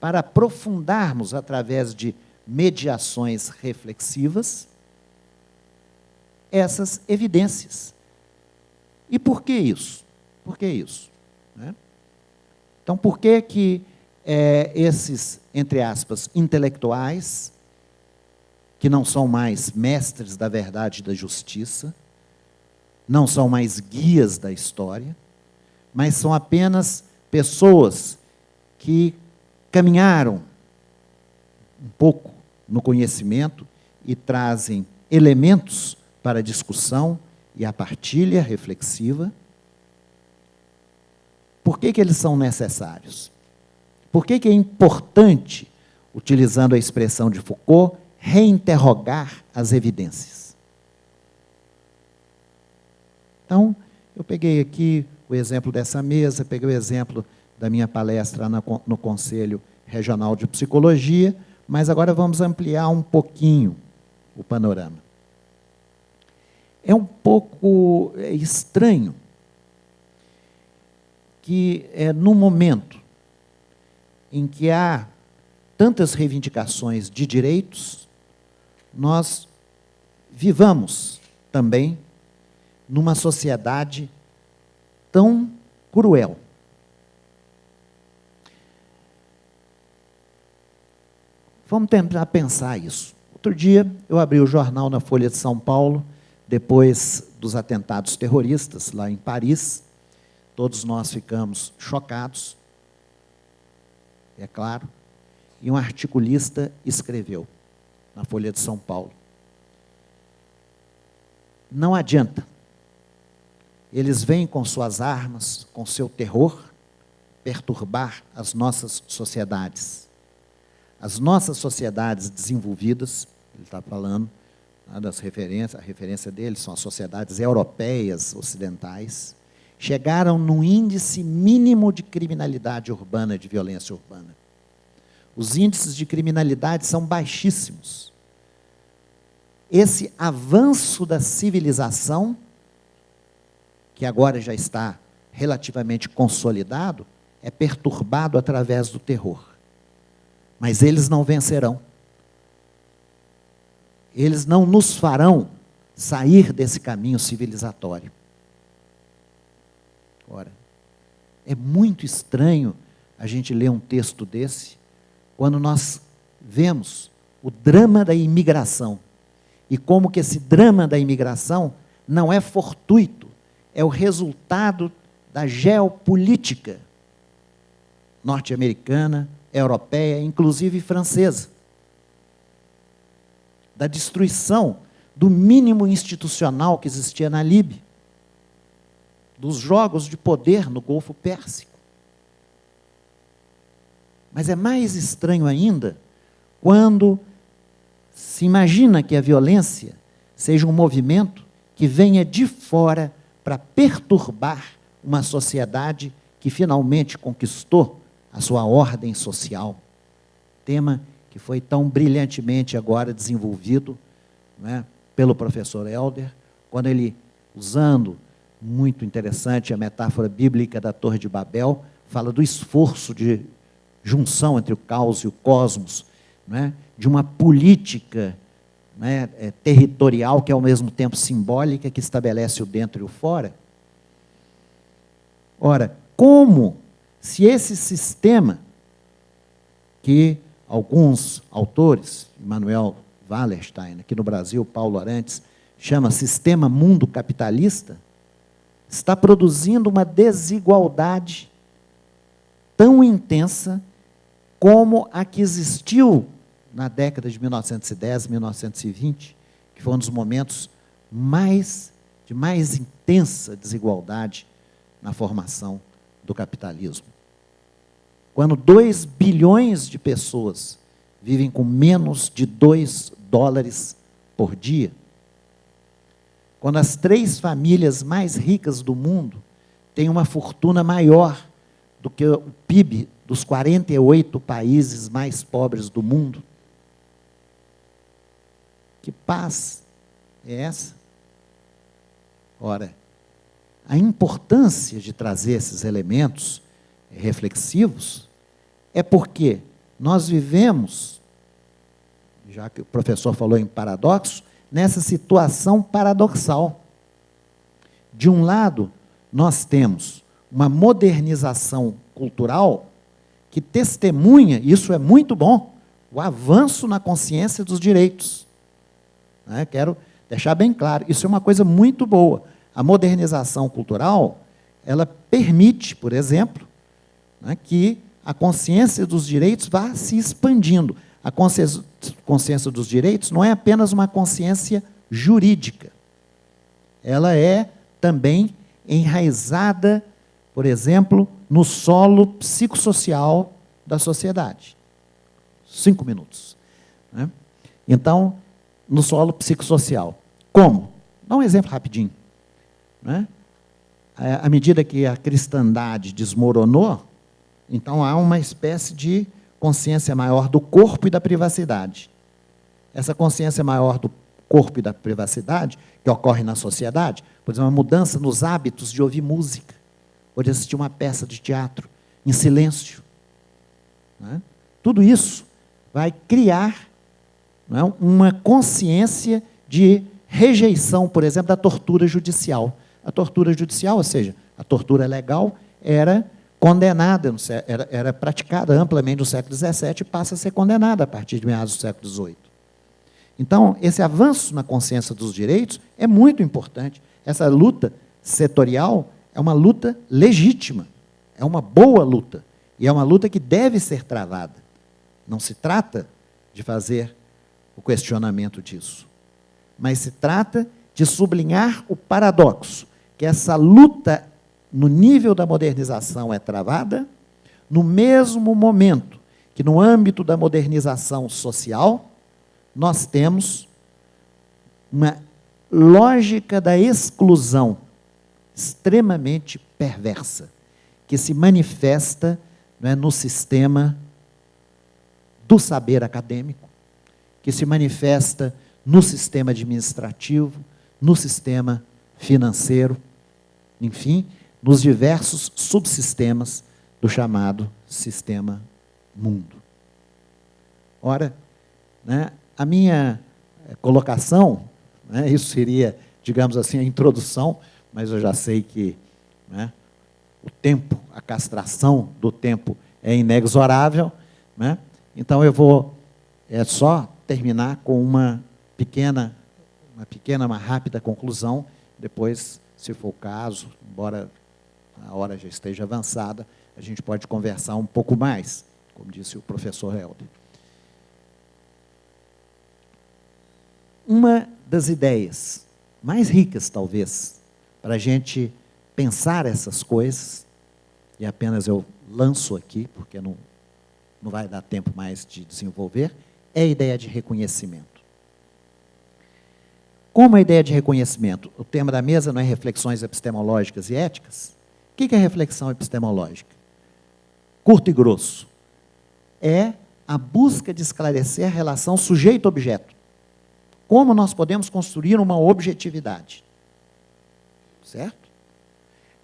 para aprofundarmos através de mediações reflexivas essas evidências. E por que isso? Por que isso? Né? Então, por que que é, esses, entre aspas, intelectuais, que não são mais mestres da verdade e da justiça, não são mais guias da história, mas são apenas pessoas que caminharam um pouco no conhecimento e trazem elementos para a discussão e a partilha reflexiva. Por que, que eles são necessários? Por que, que é importante, utilizando a expressão de Foucault, reinterrogar as evidências? Então, eu peguei aqui o exemplo dessa mesa, peguei o exemplo da minha palestra no Conselho Regional de Psicologia, mas agora vamos ampliar um pouquinho o panorama. É um pouco é estranho que, é, no momento em que há tantas reivindicações de direitos, nós vivamos também numa sociedade tão cruel. Vamos tentar pensar isso. Outro dia, eu abri o jornal na Folha de São Paulo, depois dos atentados terroristas lá em Paris. Todos nós ficamos chocados é claro, e um articulista escreveu na Folha de São Paulo. Não adianta. Eles vêm com suas armas, com seu terror, perturbar as nossas sociedades. As nossas sociedades desenvolvidas, ele está falando das referências, a referência deles são as sociedades europeias ocidentais, chegaram num índice mínimo de criminalidade urbana, de violência urbana. Os índices de criminalidade são baixíssimos. Esse avanço da civilização, que agora já está relativamente consolidado, é perturbado através do terror. Mas eles não vencerão. Eles não nos farão sair desse caminho civilizatório. Ora, é muito estranho a gente ler um texto desse, quando nós vemos o drama da imigração e como que esse drama da imigração não é fortuito, é o resultado da geopolítica norte-americana, europeia, inclusive francesa. Da destruição do mínimo institucional que existia na Líbia dos jogos de poder no Golfo Pérsico. Mas é mais estranho ainda quando se imagina que a violência seja um movimento que venha de fora para perturbar uma sociedade que finalmente conquistou a sua ordem social. Tema que foi tão brilhantemente agora desenvolvido né, pelo professor Helder, quando ele, usando muito interessante a metáfora bíblica da Torre de Babel, fala do esforço de junção entre o caos e o cosmos, é? de uma política é, territorial que é ao mesmo tempo simbólica, que estabelece o dentro e o fora. Ora, como se esse sistema que alguns autores, Manuel Wallerstein, aqui no Brasil, Paulo Arantes, chama sistema mundo capitalista, está produzindo uma desigualdade tão intensa como a que existiu na década de 1910, 1920, que foi um dos momentos mais de mais intensa desigualdade na formação do capitalismo. Quando 2 bilhões de pessoas vivem com menos de 2 dólares por dia, quando as três famílias mais ricas do mundo têm uma fortuna maior do que o PIB dos 48 países mais pobres do mundo. Que paz é essa? Ora, a importância de trazer esses elementos reflexivos é porque nós vivemos, já que o professor falou em paradoxo, nessa situação paradoxal. De um lado, nós temos uma modernização cultural que testemunha, isso é muito bom, o avanço na consciência dos direitos. Né? Quero deixar bem claro, isso é uma coisa muito boa. A modernização cultural, ela permite, por exemplo, né, que a consciência dos direitos vá se expandindo. A consciência, consciência dos direitos não é apenas uma consciência jurídica. Ela é também enraizada, por exemplo, no solo psicossocial da sociedade. Cinco minutos. Né? Então, no solo psicossocial. Como? Dá um exemplo rapidinho. Né? À medida que a cristandade desmoronou, então há uma espécie de consciência maior do corpo e da privacidade. Essa consciência maior do corpo e da privacidade, que ocorre na sociedade, por exemplo, uma mudança nos hábitos de ouvir música, ou de assistir uma peça de teatro em silêncio. Né? Tudo isso vai criar é, uma consciência de rejeição, por exemplo, da tortura judicial. A tortura judicial, ou seja, a tortura legal, era condenada, era, era praticada amplamente no século XVII e passa a ser condenada a partir de meados do século XVIII. Então, esse avanço na consciência dos direitos é muito importante. Essa luta setorial é uma luta legítima, é uma boa luta, e é uma luta que deve ser travada. Não se trata de fazer o questionamento disso, mas se trata de sublinhar o paradoxo, que essa luta no nível da modernização é travada, no mesmo momento que no âmbito da modernização social, nós temos uma lógica da exclusão extremamente perversa, que se manifesta é, no sistema do saber acadêmico, que se manifesta no sistema administrativo, no sistema financeiro, enfim, nos diversos subsistemas do chamado sistema mundo. Ora, né, a minha eh, colocação, né, isso seria, digamos assim, a introdução, mas eu já sei que né, o tempo, a castração do tempo é inexorável, né, então eu vou é só terminar com uma pequena, uma pequena, uma rápida conclusão, depois, se for o caso, embora a hora já esteja avançada, a gente pode conversar um pouco mais, como disse o professor Helder. Uma das ideias mais ricas, talvez, para a gente pensar essas coisas, e apenas eu lanço aqui, porque não, não vai dar tempo mais de desenvolver, é a ideia de reconhecimento. Como a ideia de reconhecimento? O tema da mesa não é reflexões epistemológicas e éticas? O que é reflexão epistemológica? Curto e grosso. É a busca de esclarecer a relação sujeito-objeto. Como nós podemos construir uma objetividade. Certo?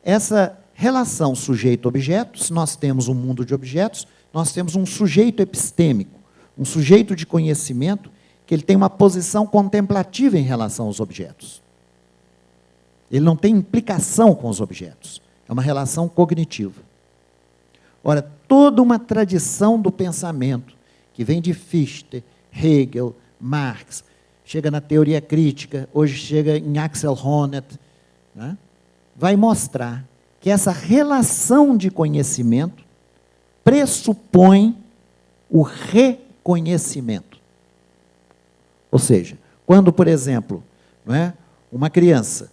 Essa relação sujeito-objeto, se nós temos um mundo de objetos, nós temos um sujeito epistêmico, um sujeito de conhecimento que ele tem uma posição contemplativa em relação aos objetos. Ele não tem implicação com os objetos. É uma relação cognitiva. Ora, toda uma tradição do pensamento, que vem de Fichte, Hegel, Marx, chega na teoria crítica, hoje chega em Axel Honneth, né? vai mostrar que essa relação de conhecimento pressupõe o reconhecimento. Ou seja, quando, por exemplo, é, uma criança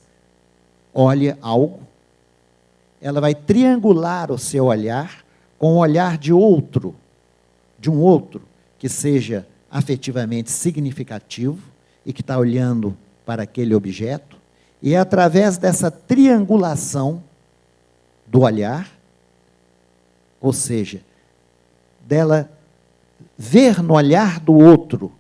olha algo, ela vai triangular o seu olhar com o olhar de outro, de um outro que seja afetivamente significativo e que está olhando para aquele objeto, e é através dessa triangulação do olhar, ou seja, dela ver no olhar do outro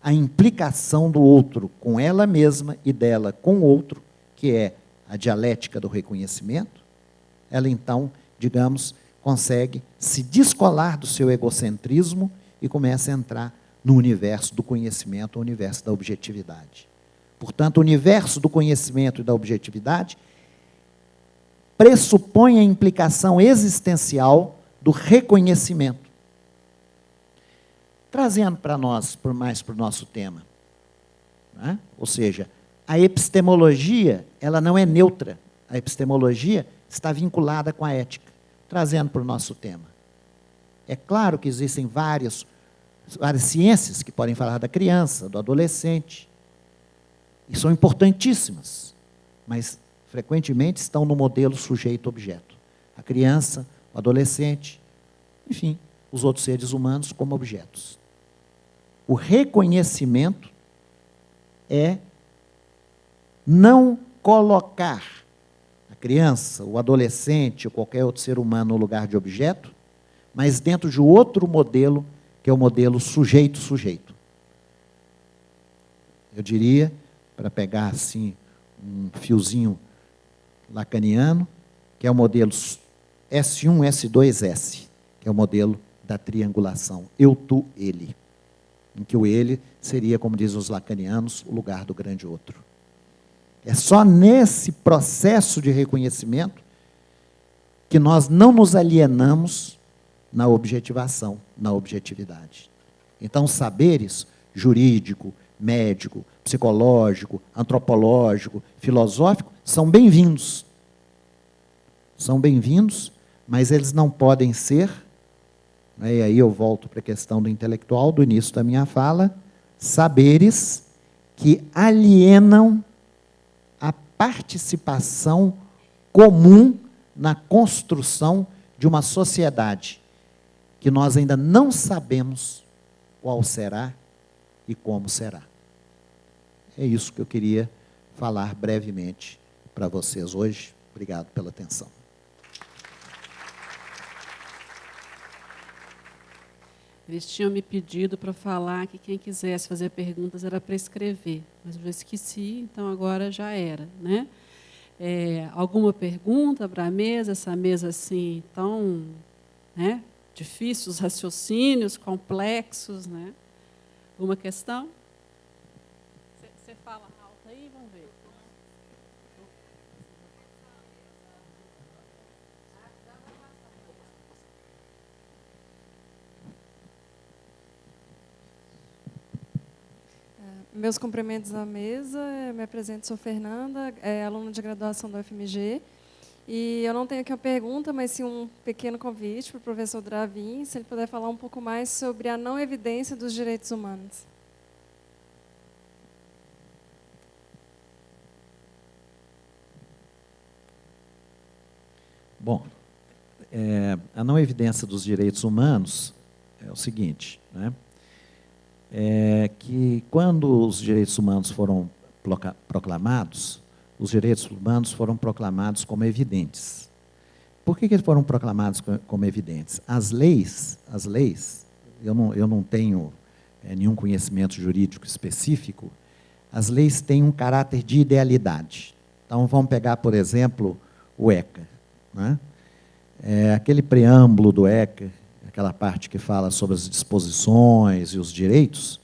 a implicação do outro com ela mesma e dela com o outro, que é a dialética do reconhecimento, ela então, digamos, consegue se descolar do seu egocentrismo e começa a entrar no universo do conhecimento, o universo da objetividade. Portanto, o universo do conhecimento e da objetividade pressupõe a implicação existencial do reconhecimento. Trazendo para nós, mais para o nosso tema. Né? Ou seja, a epistemologia ela não é neutra. A epistemologia está vinculada com a ética. Trazendo para o nosso tema. É claro que existem várias, várias ciências que podem falar da criança, do adolescente, e são importantíssimas, mas frequentemente estão no modelo sujeito-objeto. A criança, o adolescente, enfim, os outros seres humanos como objetos. O reconhecimento é não colocar criança, o adolescente ou qualquer outro ser humano no lugar de objeto, mas dentro de outro modelo, que é o modelo sujeito-sujeito. Eu diria para pegar assim um fiozinho lacaniano, que é o modelo S1, S2, S, que é o modelo da triangulação. Eu, tu, ele. Em que o ele seria, como dizem os lacanianos, o lugar do grande outro. É só nesse processo de reconhecimento que nós não nos alienamos na objetivação, na objetividade. Então, saberes jurídico, médico, psicológico, antropológico, filosófico, são bem-vindos. São bem-vindos, mas eles não podem ser, né, e aí eu volto para a questão do intelectual, do início da minha fala, saberes que alienam participação comum na construção de uma sociedade que nós ainda não sabemos qual será e como será. É isso que eu queria falar brevemente para vocês hoje. Obrigado pela atenção. Eles tinham me pedido para falar que quem quisesse fazer perguntas era para escrever, mas eu esqueci, então agora já era. Né? É, alguma pergunta para a mesa? Essa mesa assim tão né, difícil, os raciocínios complexos. Né? Alguma questão? Você fala alto aí, vamos ver. É, meus cumprimentos à mesa. Me apresento, sou Fernanda, é, aluna de graduação da UFMG. E eu não tenho aqui uma pergunta, mas sim um pequeno convite para o professor Dravin, se ele puder falar um pouco mais sobre a não evidência dos direitos humanos. Bom, é, a não evidência dos direitos humanos é o seguinte, né? É que quando os direitos humanos foram proclamados, os direitos humanos foram proclamados como evidentes. Por que, que eles foram proclamados como evidentes? As leis, as leis, eu não, eu não tenho é, nenhum conhecimento jurídico específico, as leis têm um caráter de idealidade. Então, vamos pegar, por exemplo, o ECA. Né? É, aquele preâmbulo do ECA, aquela parte que fala sobre as disposições e os direitos,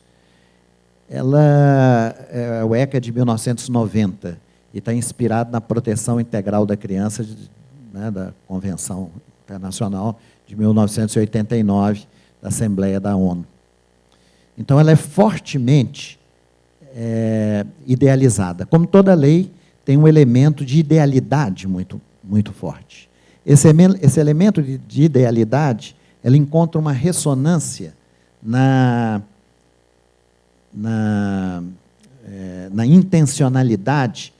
ela, é, o ECA de 1990 e está inspirado na proteção integral da criança né, da Convenção Internacional de 1989 da Assembleia da ONU. Então, ela é fortemente é, idealizada. Como toda lei, tem um elemento de idealidade muito, muito forte. Esse, esse elemento de, de idealidade, ela encontra uma ressonância na, na, é, na intencionalidade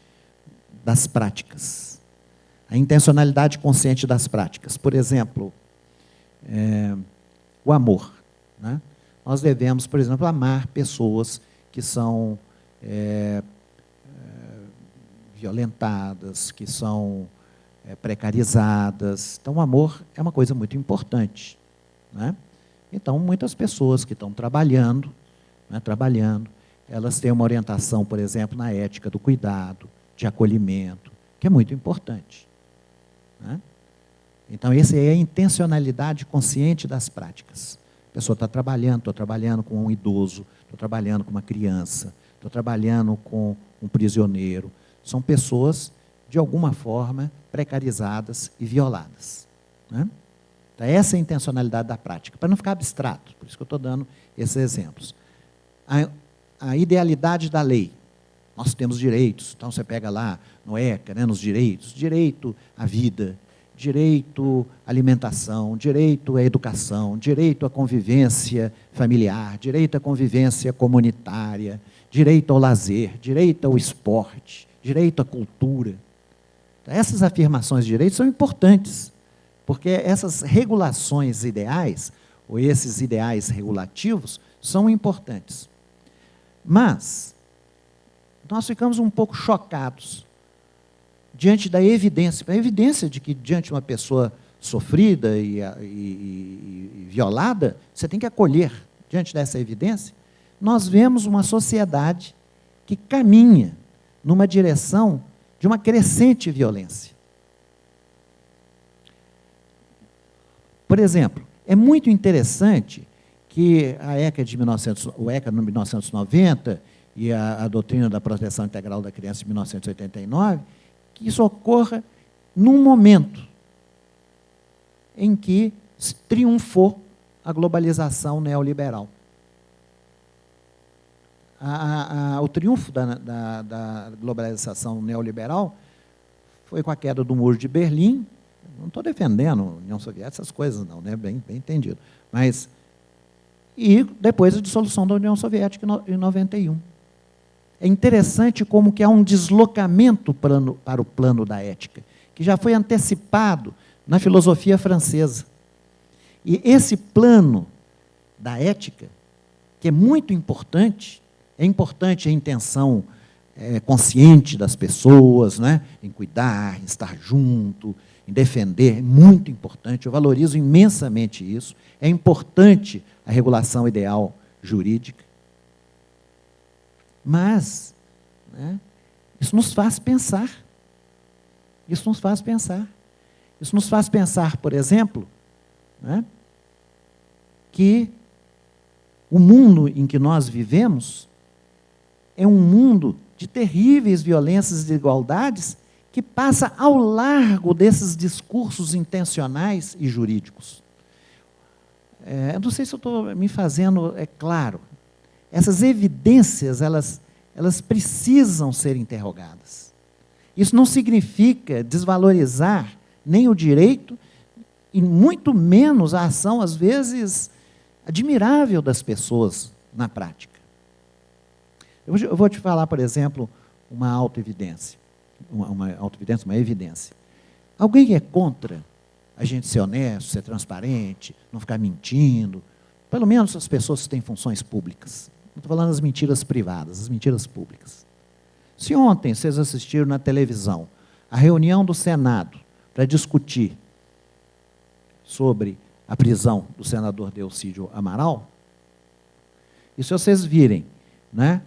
das práticas. A intencionalidade consciente das práticas. Por exemplo, é, o amor. Né? Nós devemos, por exemplo, amar pessoas que são é, é, violentadas, que são é, precarizadas. Então, o amor é uma coisa muito importante. Né? Então, muitas pessoas que estão trabalhando, né, trabalhando, elas têm uma orientação, por exemplo, na ética do cuidado, de acolhimento, que é muito importante. Né? Então, essa é a intencionalidade consciente das práticas. A pessoa está trabalhando, estou trabalhando com um idoso, estou trabalhando com uma criança, estou trabalhando com um prisioneiro. São pessoas, de alguma forma, precarizadas e violadas. Né? Então, essa é a intencionalidade da prática, para não ficar abstrato, por isso que eu estou dando esses exemplos. A, a, idealidade da lei. Nós temos direitos, então você pega lá no ECA, né, nos direitos, direito à vida, direito à alimentação, direito à educação, direito à convivência familiar, direito à convivência comunitária, direito ao lazer, direito ao esporte, direito à cultura. Então, essas afirmações de direitos são importantes, porque essas regulações ideais, ou esses ideais regulativos, são importantes. Mas, nós ficamos um pouco chocados diante da evidência, a evidência de que diante de uma pessoa sofrida e, e, e, violada, você tem que acolher diante dessa evidência, nós vemos uma sociedade que caminha numa direção de uma crescente violência. Por exemplo, é muito interessante que a ECA de 1900, o ECA de 1990 e a, a doutrina da proteção integral da criança de 1989, que isso ocorra num momento em que triunfou a globalização neoliberal a, a, o triunfo da, da, da, globalização neoliberal foi com a queda do muro de Berlim. Não estou defendendo a União Soviética, essas coisas não, né? bem, bem entendido. Mas, e depois a dissolução da União Soviética em 91. É interessante como que há um deslocamento para o plano da ética, que já foi antecipado na filosofia francesa. E esse plano da ética, que é muito importante, é importante a intenção é, consciente das pessoas, né? em cuidar, em estar junto, em defender, é muito importante. Eu valorizo imensamente isso. É importante a regulação ideal jurídica. Mas, né, isso nos faz pensar. Isso nos faz pensar. Isso nos faz pensar, por exemplo, né, que o mundo em que nós vivemos é um mundo de terríveis violências e desigualdades que passa ao largo desses discursos intencionais e jurídicos. É, não sei se eu estou me fazendo é claro. Essas evidências, elas, elas precisam ser interrogadas. Isso não significa desvalorizar nem o direito e muito menos a ação, às vezes, admirável das pessoas na prática. Eu vou te falar, por exemplo, uma autoevidência. Uma, uma autoevidência, uma evidência. Alguém é contra a gente ser honesto, ser transparente, não ficar mentindo? Pelo menos as pessoas que têm funções públicas. Não estou falando das mentiras privadas, as mentiras públicas. Se ontem vocês assistiram na televisão a reunião do Senado para discutir sobre a prisão do senador Delcídio Amaral, e se vocês virem né,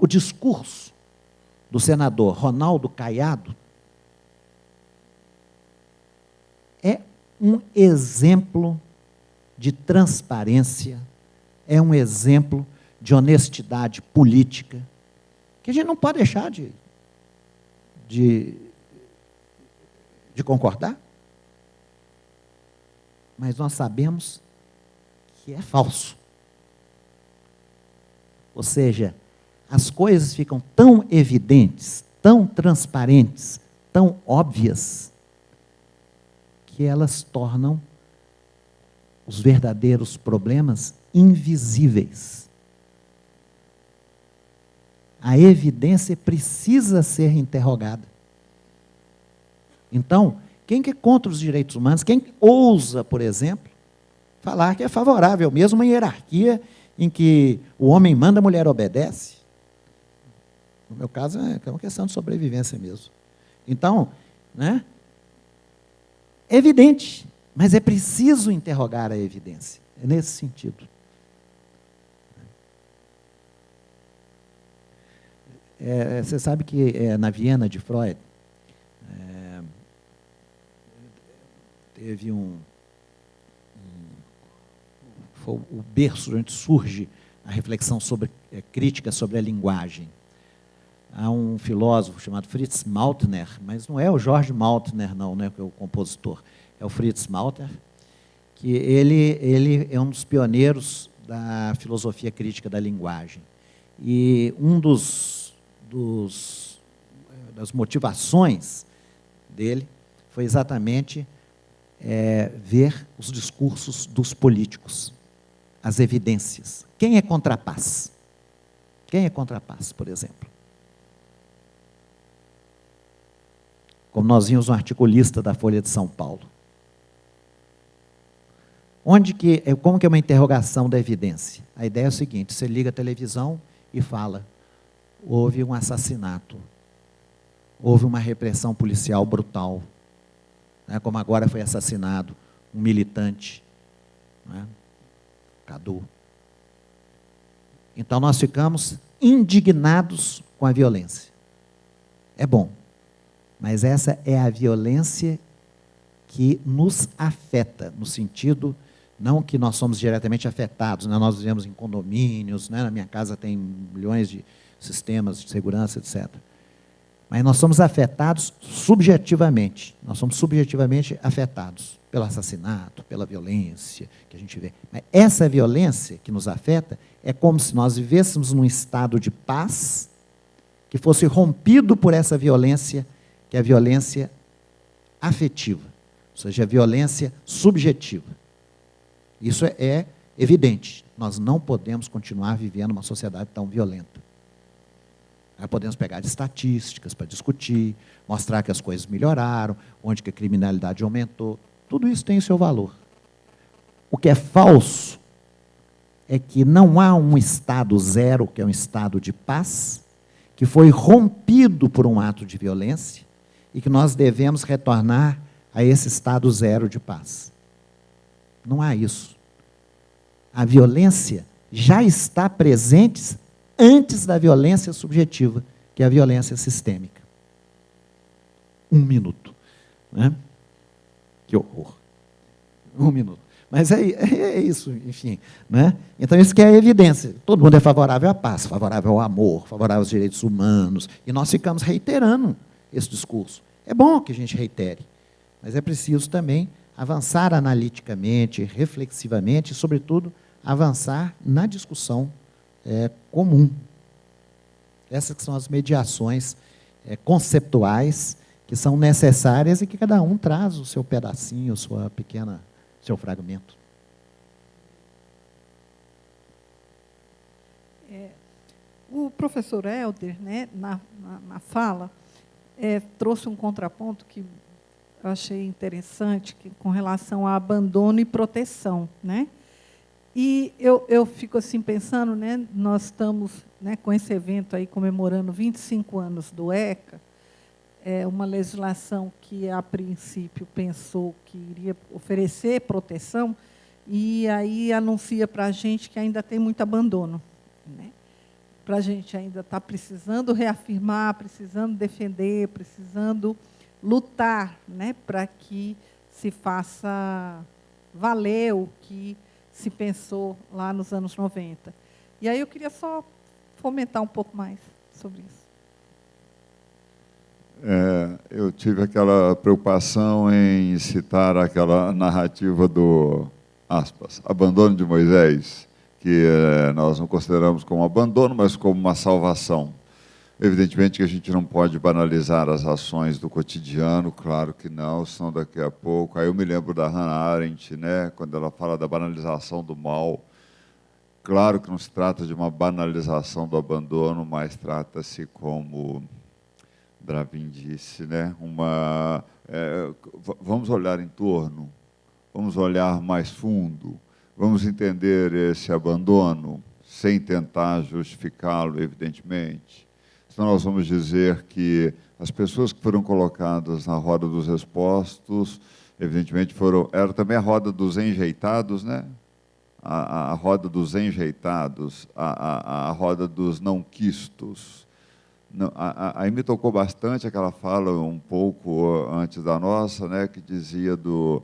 o discurso do senador Ronaldo Caiado é um exemplo de transparência, é um exemplo de honestidade política, que a gente não pode deixar de, de, de concordar. Mas nós sabemos que é falso. Ou seja, as coisas ficam tão evidentes, tão transparentes, tão óbvias, que elas tornam os verdadeiros problemas invisíveis. A evidência precisa ser interrogada. Então, quem que é contra os direitos humanos, quem ousa, por exemplo, falar que é favorável mesmo uma hierarquia em que o homem manda, a mulher obedece, no meu caso, é, é uma questão de sobrevivência mesmo. Então, né, é evidente, mas é preciso interrogar a evidência. É nesse sentido. É, você sabe que é, na Viena de Freud, é, teve um, um, o berço onde surge a reflexão sobre, é, crítica sobre a linguagem. Há um filósofo chamado Fritz Mautner, mas não é o Jorge Mautner, não, né, que é o compositor, é o Fritz Mautner, que ele, ele é um dos pioneiros da filosofia crítica da linguagem. E um dos, dos das motivações dele foi exatamente é, ver os discursos dos políticos, as evidências. Quem é contra a paz? Quem é contra a paz, por exemplo? Como nós vimos um articulista da Folha de São Paulo. Onde que, é, como que é uma interrogação da evidência? A ideia é o seguinte, você liga a televisão e fala, houve um assassinato, houve uma repressão policial brutal, né, como agora foi assassinado um militante, né, Cadu. Então nós ficamos indignados com a violência. É bom, mas essa é a violência que nos afeta, no sentido, não que nós somos diretamente afetados, né? nós vivemos em condomínios, né? na minha casa tem milhões de sistemas de segurança, etc. Mas nós somos afetados subjetivamente. Nós somos subjetivamente afetados pelo assassinato, pela violência que a gente vê. Mas essa violência que nos afeta é como se nós vivêssemos num estado de paz que fosse rompido por essa violência, que é a violência afetiva, ou seja, a violência subjetiva. Isso é, é evidente. Nós não podemos continuar vivendo uma sociedade tão violenta. Podemos pegar estatísticas para discutir, mostrar que as coisas melhoraram, onde que a criminalidade aumentou. Tudo isso tem o seu valor. O que é falso é que não há um estado zero, que é um estado de paz, que foi rompido por um ato de violência e que nós devemos retornar a esse estado zero de paz. Não há isso. A violência já está presente antes da violência subjetiva, que é a violência sistêmica. Um minuto. Né? Que horror. Um minuto. Mas é, é, é isso, enfim. Né? Então, isso que é a evidência. Todo mundo é favorável à paz, favorável ao amor, favorável aos direitos humanos. E nós ficamos reiterando esse discurso. É bom que a gente reitere, mas é preciso também avançar analiticamente, reflexivamente e, sobretudo, avançar na discussão é, comum. Essas são as mediações é, conceptuais que são necessárias e que cada um traz o seu pedacinho, sua pequena, seu fragmento. É, o professor Helder, né, na, na, na fala, é, trouxe um contraponto que eu achei interessante, que, com relação a abandono e proteção. Né? E eu, eu fico assim pensando, né, nós estamos né, com esse evento aí comemorando 25 anos do ECA, é uma legislação que a princípio pensou que iria oferecer proteção e aí anuncia para a gente que ainda tem muito abandono. Para a gente ainda está precisando reafirmar, precisando defender, precisando lutar né, para que se faça valer o que se pensou lá nos anos 90. E aí eu queria só fomentar um pouco mais sobre isso. É, eu tive aquela preocupação em citar aquela narrativa do, aspas, abandono de Moisés, que é, nós não consideramos como abandono, mas como uma salvação. Evidentemente que a gente não pode banalizar as ações do cotidiano, claro que não, senão daqui a pouco. Aí eu me lembro da Hannah Arendt, né, quando ela fala da banalização do mal. Claro que não se trata de uma banalização do abandono, mas trata-se, como Dravin disse, né, uma, é, vamos olhar em torno, vamos olhar mais fundo, vamos entender esse abandono, sem tentar justificá-lo, evidentemente Senão nós vamos dizer que as pessoas que foram colocadas na roda dos expostos, evidentemente foram, era também a roda dos enjeitados, né? A, a, a roda dos enjeitados, a, a, a roda dos não quistos. Não, aí me tocou bastante aquela fala um pouco antes da nossa, né, que dizia do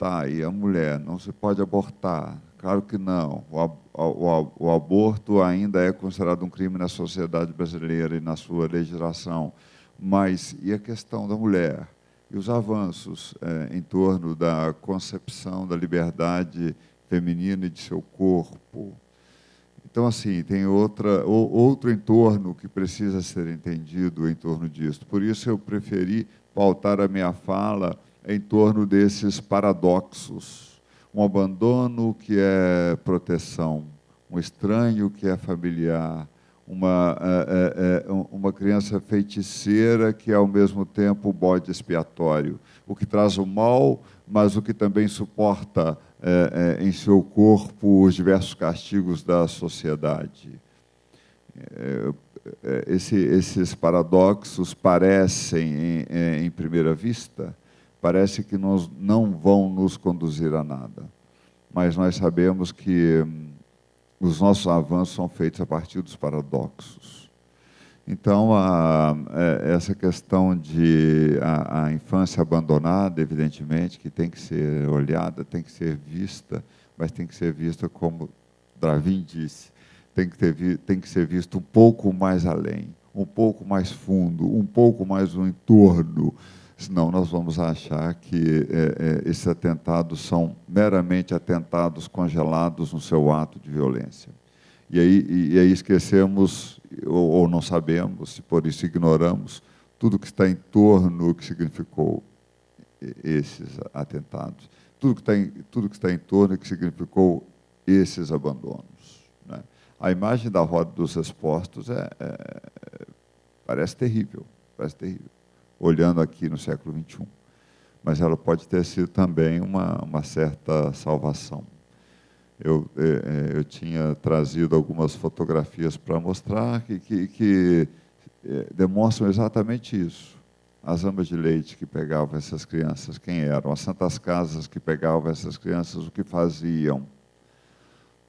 tá, e a mulher não se pode abortar, Claro que não. O, o, o, aborto ainda é considerado um crime na sociedade brasileira e na sua legislação. Mas e a questão da mulher? E os avanços é, em torno da concepção da liberdade feminina e de seu corpo? Então, assim, tem outra, outro entorno que precisa ser entendido em torno disso. Por isso, eu preferi pautar a minha fala em torno desses paradoxos um abandono que é proteção, um estranho que é familiar, uma, é, é, uma criança feiticeira que é ao mesmo tempo bode expiatório, o que traz o mal, mas o que também suporta é, em seu corpo os diversos castigos da sociedade. Esse, esses paradoxos parecem, em, em primeira vista, parece que nós não vão nos conduzir a nada. Mas nós sabemos que hum, os nossos avanços são feitos a partir dos paradoxos. Então, a, é, essa questão de a, a, infância abandonada, evidentemente, que tem que ser olhada, tem que ser vista, mas tem que ser vista como Dravin disse, tem que, ter, tem que ser visto um pouco mais além, um pouco mais fundo, um pouco mais no entorno, senão nós vamos achar que é, é, esses atentados são meramente atentados congelados no seu ato de violência. E aí, e, aí esquecemos, ou, ou, não sabemos, e por isso ignoramos, tudo que está em torno que significou esses atentados, tudo que está em, tudo que está em torno que significou esses abandonos. Né? A imagem da roda dos expostos é, é, parece terrível, parece terrível olhando aqui no século XXI. Mas ela pode ter sido também uma, uma certa salvação. Eu, é, é, eu tinha trazido algumas fotografias para mostrar que, que, que é, demonstram exatamente isso. As amas de leite que pegavam essas crianças, quem eram? As santas casas que pegavam essas crianças, o que faziam?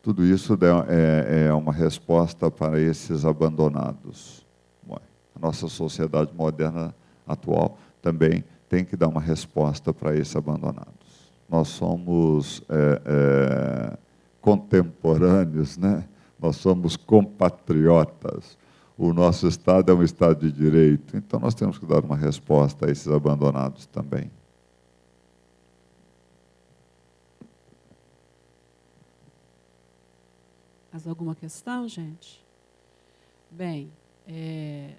Tudo isso é, é uma resposta para esses abandonados. A nossa sociedade moderna atual também tem que dar uma resposta para esses abandonados. Nós somos é, é, contemporâneos, né? nós somos compatriotas. O nosso Estado é um Estado de direito, então nós temos que dar uma resposta a esses abandonados também. Mais alguma questão, gente? Bem, é,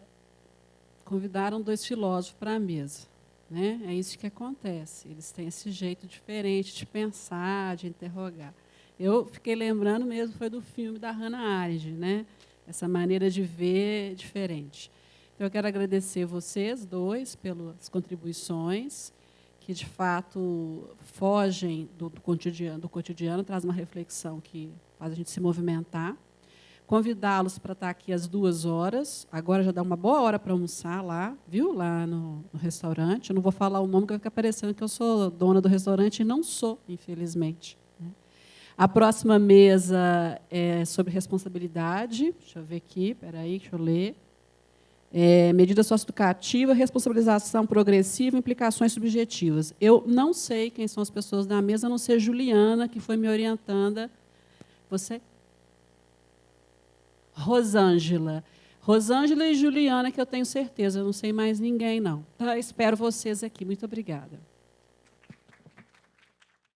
convidaram dois filósofos para a mesa. Né? É isso que acontece. Eles têm esse jeito diferente de pensar, de interrogar. Eu fiquei lembrando mesmo, foi do filme da Hannah Arendt, né? essa maneira de ver diferente. Então, eu quero agradecer vocês dois pelas contribuições, que de fato fogem do, do cotidiano, do cotidiano, traz uma reflexão que faz a gente se movimentar convidá-los para estar aqui às duas horas. Agora já dá uma boa hora para almoçar lá, viu? Lá no, no, restaurante. Eu não vou falar o nome, que vai ficar parecendo que eu sou dona do restaurante e não sou, infelizmente. Né? A próxima mesa é sobre responsabilidade. Deixa eu ver aqui, peraí, deixa eu ler. É, medida socioeducativa, responsabilização progressiva, implicações subjetivas. Eu não sei quem são as pessoas da mesa, a não ser Juliana, que foi me orientando. Você? Rosângela. Rosângela e Juliana, que eu tenho certeza, eu não sei mais ninguém, não. Tá? Espero vocês aqui. Muito obrigada.